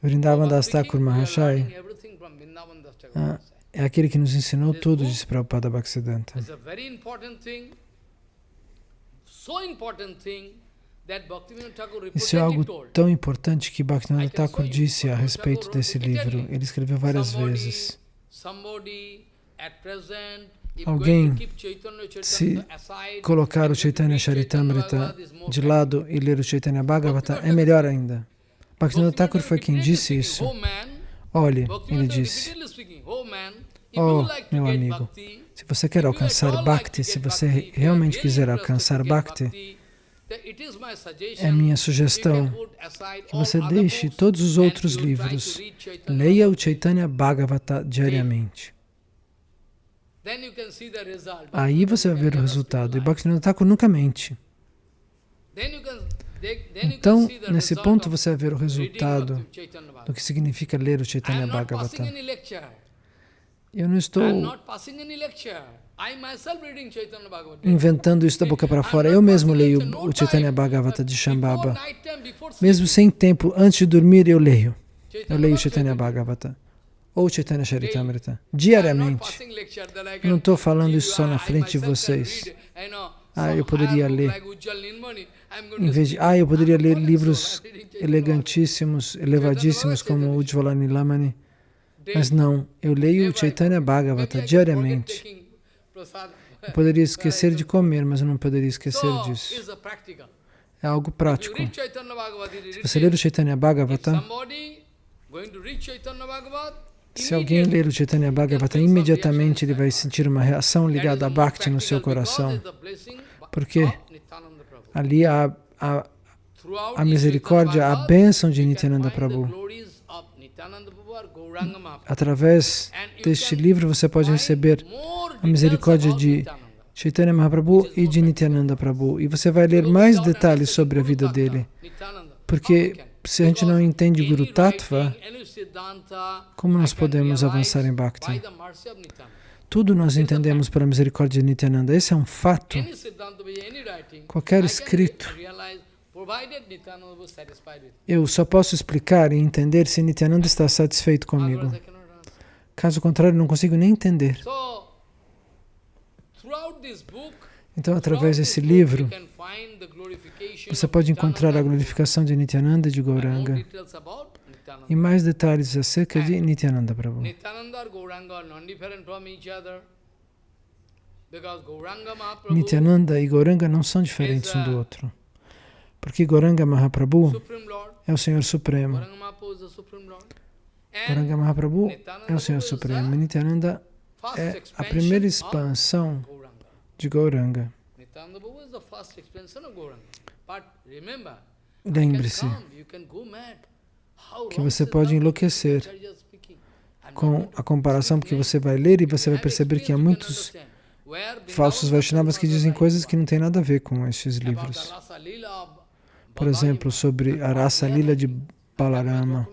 Vrindavan Das Thakur Mahashai ah, é aquele que nos ensinou tudo, disse Prabhupada Bhaktisiddhanta. Isso é algo tão importante que Bhaktivinoda Thakur disse a respeito desse livro. Ele escreveu várias vezes. Alguém, se colocar o Chaitanya Charitamrita de lado e ler o Chaitanya Bhagavata, é melhor ainda. Bhaktivinoda Thakur foi quem disse isso. Olhe, ele disse, Oh, meu amigo, se você quer alcançar Bhakti, se você realmente quiser alcançar Bhakti, é minha sugestão que você deixe todos os outros livros, leia o Chaitanya Bhagavata diariamente. Aí você vai ver o resultado. E Bhaktivinoda Thakur nunca mente. Então, nesse ponto você vai ver o resultado do que significa ler o Chaitanya Bhagavata. Eu não estou inventando isso da boca para fora. Eu mesmo leio o Chaitanya Bhagavata de Shambhava. Mesmo sem tempo, antes de dormir, eu leio. Eu leio o Chaitanya Bhagavata ou Chaitanya Charitamrita, diariamente. Eu não estou falando isso só na frente de vocês. Ah, eu poderia ler. Em vez de, ah, eu poderia ler livros elegantíssimos, elevadíssimos como Ujjvala Nilamani. Mas não, eu leio o Chaitanya Bhagavata diariamente. Eu poderia esquecer de comer, mas eu não poderia esquecer disso. É algo prático. Se você ler o Chaitanya Bhagavata, se alguém ler o Chaitanya Bhagavata, imediatamente ele vai sentir uma reação ligada a Bhakti no seu coração. Porque ali há a, a misericórdia, a bênção de Nityananda Prabhu. Através deste livro você pode receber a misericórdia de Chaitanya Mahaprabhu e de Nityananda Prabhu. E você vai ler mais detalhes sobre a vida dele. Porque se a gente não entende Guru Tattva, como nós podemos avançar em Bhakti? Tudo nós entendemos pela misericórdia de Nityananda. Esse é um fato. Qualquer escrito, eu só posso explicar e entender se Nityananda está satisfeito comigo. Caso contrário, não consigo nem entender. Então, através desse livro, você pode encontrar a glorificação de Nityananda e de Gauranga e mais detalhes acerca de Nityananda Prabhu. Nityananda e Gauranga não são diferentes um do outro, porque Gauranga Mahaprabhu é o Senhor Supremo. Gauranga Mahaprabhu é o Senhor Supremo. Nityananda é a primeira expansão de Gauranga. Lembre-se que você pode enlouquecer com a comparação, porque você vai ler e você vai perceber que há muitos falsos Vaishnavas que dizem coisas que não têm nada a ver com estes livros. Por exemplo, sobre a raça lila de Balarama.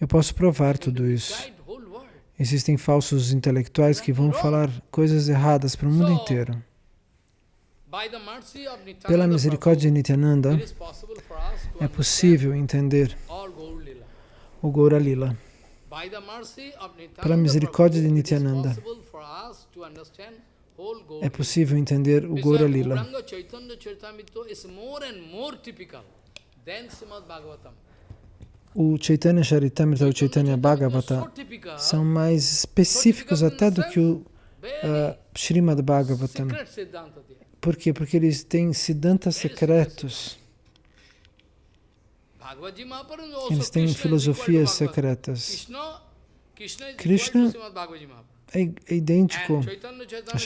Eu posso provar tudo isso. Existem falsos intelectuais que vão falar coisas erradas para o mundo inteiro. Pela misericórdia de Nityananda, é possível entender o Gaura Lila. Pela misericórdia de Nityananda, é possível entender o Gaura Lila. O Chaitanya Charitamrita e o Chaitanya Bhagavata são mais específicos até do que o uh, Srimad Bhagavatam. Por quê? Porque eles têm siddhantas secretos. Eles têm filosofias secretas. Krishna é, é idêntico a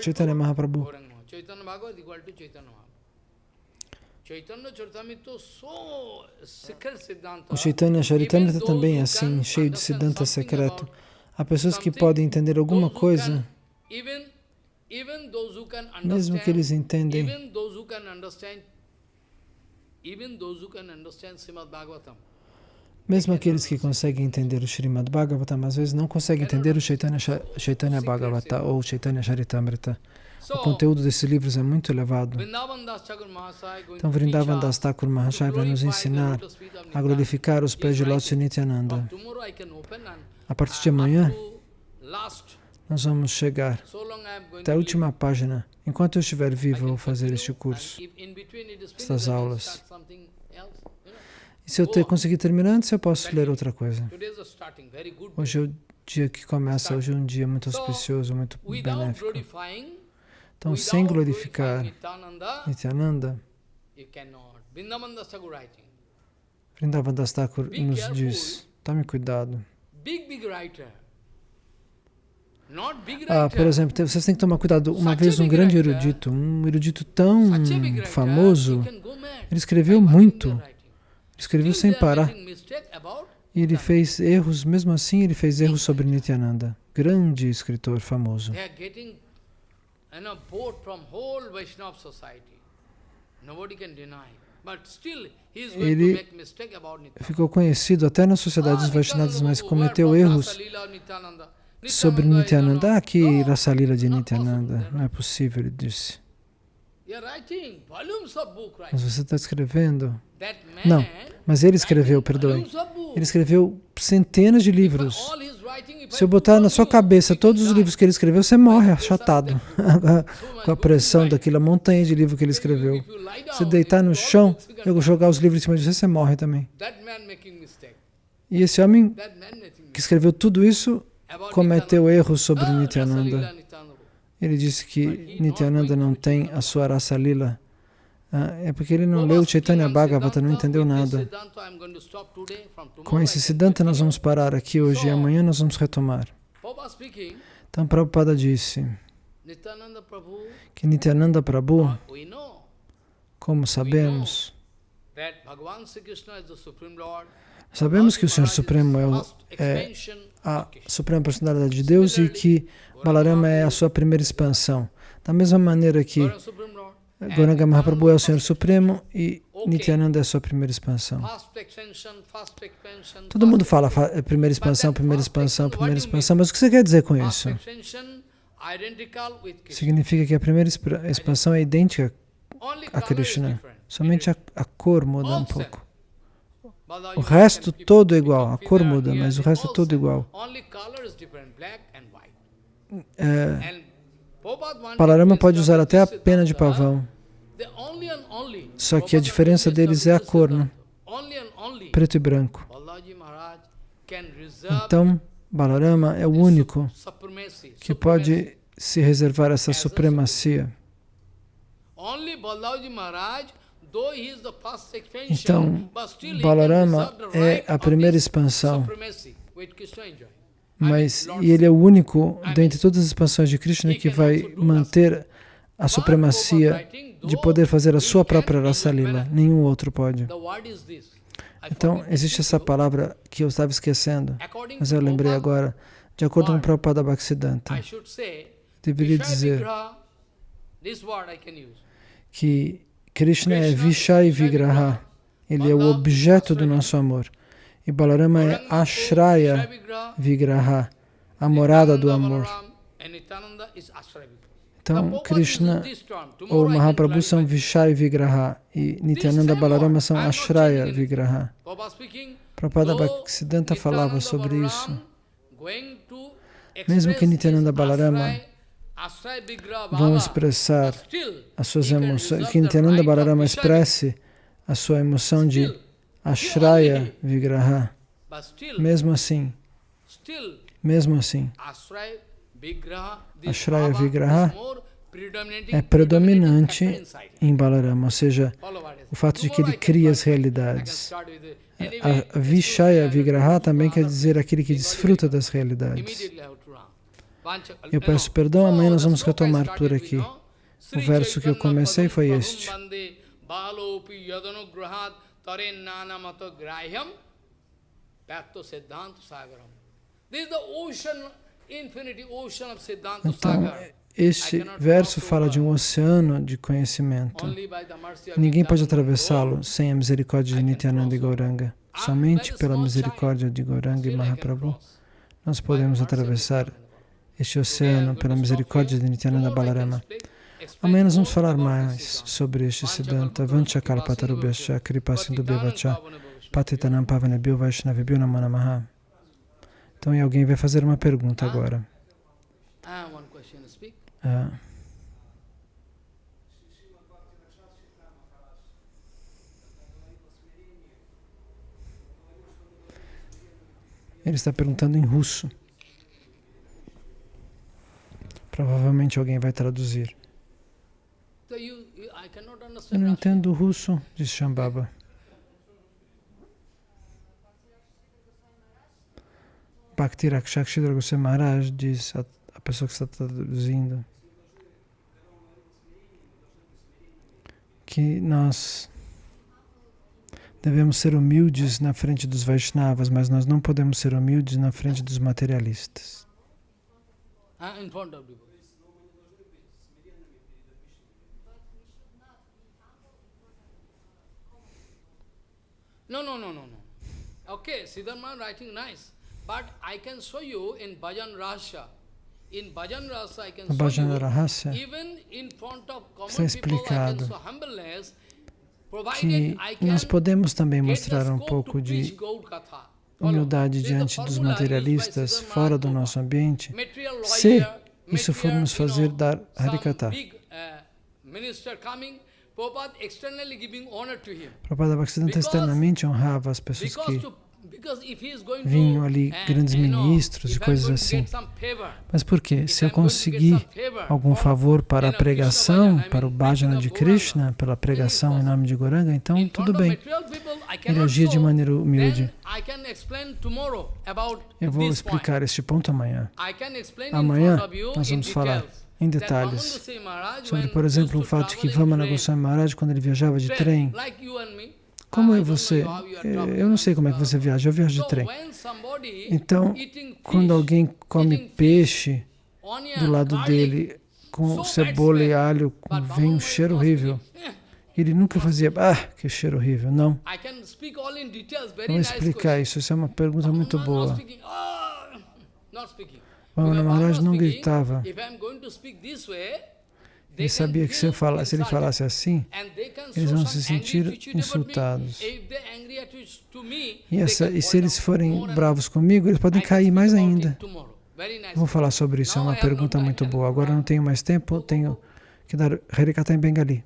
Chaitanya Mahaprabhu. O Chaitanya Charitamrita também é assim, cheio de Siddhanta secreto. Há pessoas que podem entender alguma coisa, mesmo que eles entendem, mesmo aqueles que conseguem entender o Srimad Bhagavatam, às vezes não conseguem entender o Chaitanya, Chaitanya Bhagavata ou Chaitanya Charitamrita. O conteúdo desses livros é muito elevado. Então, Vrindavan Das Thakur Mahashaya vai nos ensinar a glorificar os pés de Lótus e Nityananda. A partir de amanhã, nós vamos chegar até a última página. Enquanto eu estiver vivo, eu vou fazer este curso, estas aulas. E se eu ter, conseguir terminar antes, eu posso ler outra coisa. Hoje é o dia que começa, hoje é um dia muito auspicioso, muito benéfico. Então, sem glorificar Nityananda, Vrindavan Das Thakur nos diz, tome cuidado. Ah, por exemplo, vocês têm que tomar cuidado. Uma vez um grande erudito, um erudito tão famoso, ele escreveu muito, ele escreveu sem parar. E ele fez erros, mesmo assim ele fez erros sobre Nityananda. Grande escritor famoso. Ele ficou conhecido até nas sociedades Vaishnavas, mas cometeu erros sobre Nityananda. Ah, que Rasalila de Nityananda. Não é possível, ele disse. Mas você está escrevendo? Não, mas ele escreveu, perdoe. Ele escreveu centenas de livros. Se eu botar na sua cabeça todos os livros que ele escreveu, você morre achatado com a pressão daquela montanha de livros que ele escreveu. Se deitar no chão, eu jogar os livros em cima de você, você morre também. E esse homem que escreveu tudo isso cometeu erros sobre Nityananda. Ele disse que Nityananda não tem a sua raça lila. Ah, é porque ele não leu Chaitanya Bhagavata, não entendeu nada. Com esse Siddhanta nós vamos parar aqui hoje e amanhã nós vamos retomar. Então Prabhupada disse que Nityananda Prabhu, como sabemos, sabemos que o Senhor Supremo é, o, é a Suprema Personalidade de Deus e que Balarama é a sua primeira expansão. Da mesma maneira que Gauranga Mahaprabhu é o Senhor Supremo e Nityananda é a sua primeira expansão. Todo mundo fala é primeira expansão, primeira expansão, primeira expansão, mas o que você quer dizer com isso? Significa que a primeira expansão é idêntica a Krishna, somente a, a cor muda um pouco. O resto todo é igual, a cor muda, mas o resto é todo igual. É, Palarama pode usar até a pena de pavão. Só que a diferença deles é a cor, né? preto e branco. Então, Balarama é o único que pode se reservar essa supremacia. Então, Balarama é a primeira expansão, mas e ele é o único dentre todas as expansões de Krishna que vai manter a supremacia de poder fazer a sua própria raça lila. Nenhum outro pode. Então, existe essa palavra que eu estava esquecendo, mas eu lembrei agora. De acordo com o Prabhupada Bhaktisiddhanta, deveria dizer que Krishna é Vishai Vigraha, ele é o objeto do nosso amor. E Balarama é Ashraya Vigraha, a morada do amor. Então, Krishna ou Mahaprabhu são Vishai Vigraha e Nityananda Balarama são Ashraya Vigraha. Prabhupada Bhaktisiddhanta falava sobre isso. Mesmo que Nityananda Balarama vão expressar as suas emoções, que Nityananda Balarama expresse a sua emoção de Ashraya Vigraha. Mesmo assim, mesmo assim, Ashraya Vigraha é predominante em Balarama, ou seja, o fato de que ele cria as realidades. A Vishaya Vigraha também quer dizer aquele que desfruta das realidades. Eu peço perdão, amanhã nós vamos retomar por aqui. O verso que eu comecei foi este. Então, este verso fala de um oceano de conhecimento. Ninguém pode atravessá-lo sem a misericórdia de Nityananda e Gauranga. Somente pela misericórdia de Gauranga e Mahaprabhu nós podemos atravessar este oceano pela misericórdia de Nityananda Balarama. Amanhã nós vamos falar mais sobre este Siddhanta. Vanchakalpatarubhyascha kripasindubhyavacha patitanam pavanebhyo vaishnavibhyo namo namaha. Então, alguém vai fazer uma pergunta agora. Ah. Ele está perguntando em russo. Provavelmente alguém vai traduzir. Eu não entendo russo, disse Shambhava. Bhakti Rakshakshidra Goswami Maharaj diz a, a pessoa que está traduzindo que nós devemos ser humildes na frente dos Vaishnavas, mas nós não podemos ser humildes na frente dos materialistas. Ah, in front of people. No, no, no, no, no. Okay, Siddharma writing nice, but I can show you in Bhajan Rasha. In Bhajan Rasa, I can show you, Rahasya, even in front of common people, I can show humbleness, que nós podemos também mostrar um pouco de humildade diante dos materialistas fora do nosso ambiente, se isso for nos fazer dar Harikata. Prabhupada Bhaktisiddhanta externamente honrava as pessoas que vinham ali grandes ministros e coisas assim. Mas por quê? Se eu conseguir algum favor para a pregação, para o bhajana de Krishna, pela pregação em nome de Goranga, então tudo bem. Ele agia de maneira humilde. Eu vou explicar este ponto amanhã. Amanhã nós vamos falar em detalhes sobre, por exemplo, o fato de que Vamana Goswami Maharaj, quando ele viajava de trem, como é você? Eh, eu não sei como é que você viaja, eu viajo de trem. Então, quando alguém come peixe do lado dele, com cebola e alho, vem um cheiro horrível. Ele nunca fazia, ah, que cheiro horrível. Não. Vou explicar isso, isso é uma pergunta muito boa. O Maharaj não gritava. Ele sabia que se, se ele falasse assim, eles vão se sentir insultados. E, essa, e se eles forem bravos comigo, eles podem cair mais ainda. Vou falar sobre isso, é uma pergunta muito boa. Agora não tenho mais tempo, tenho que dar Harikata em Bengali.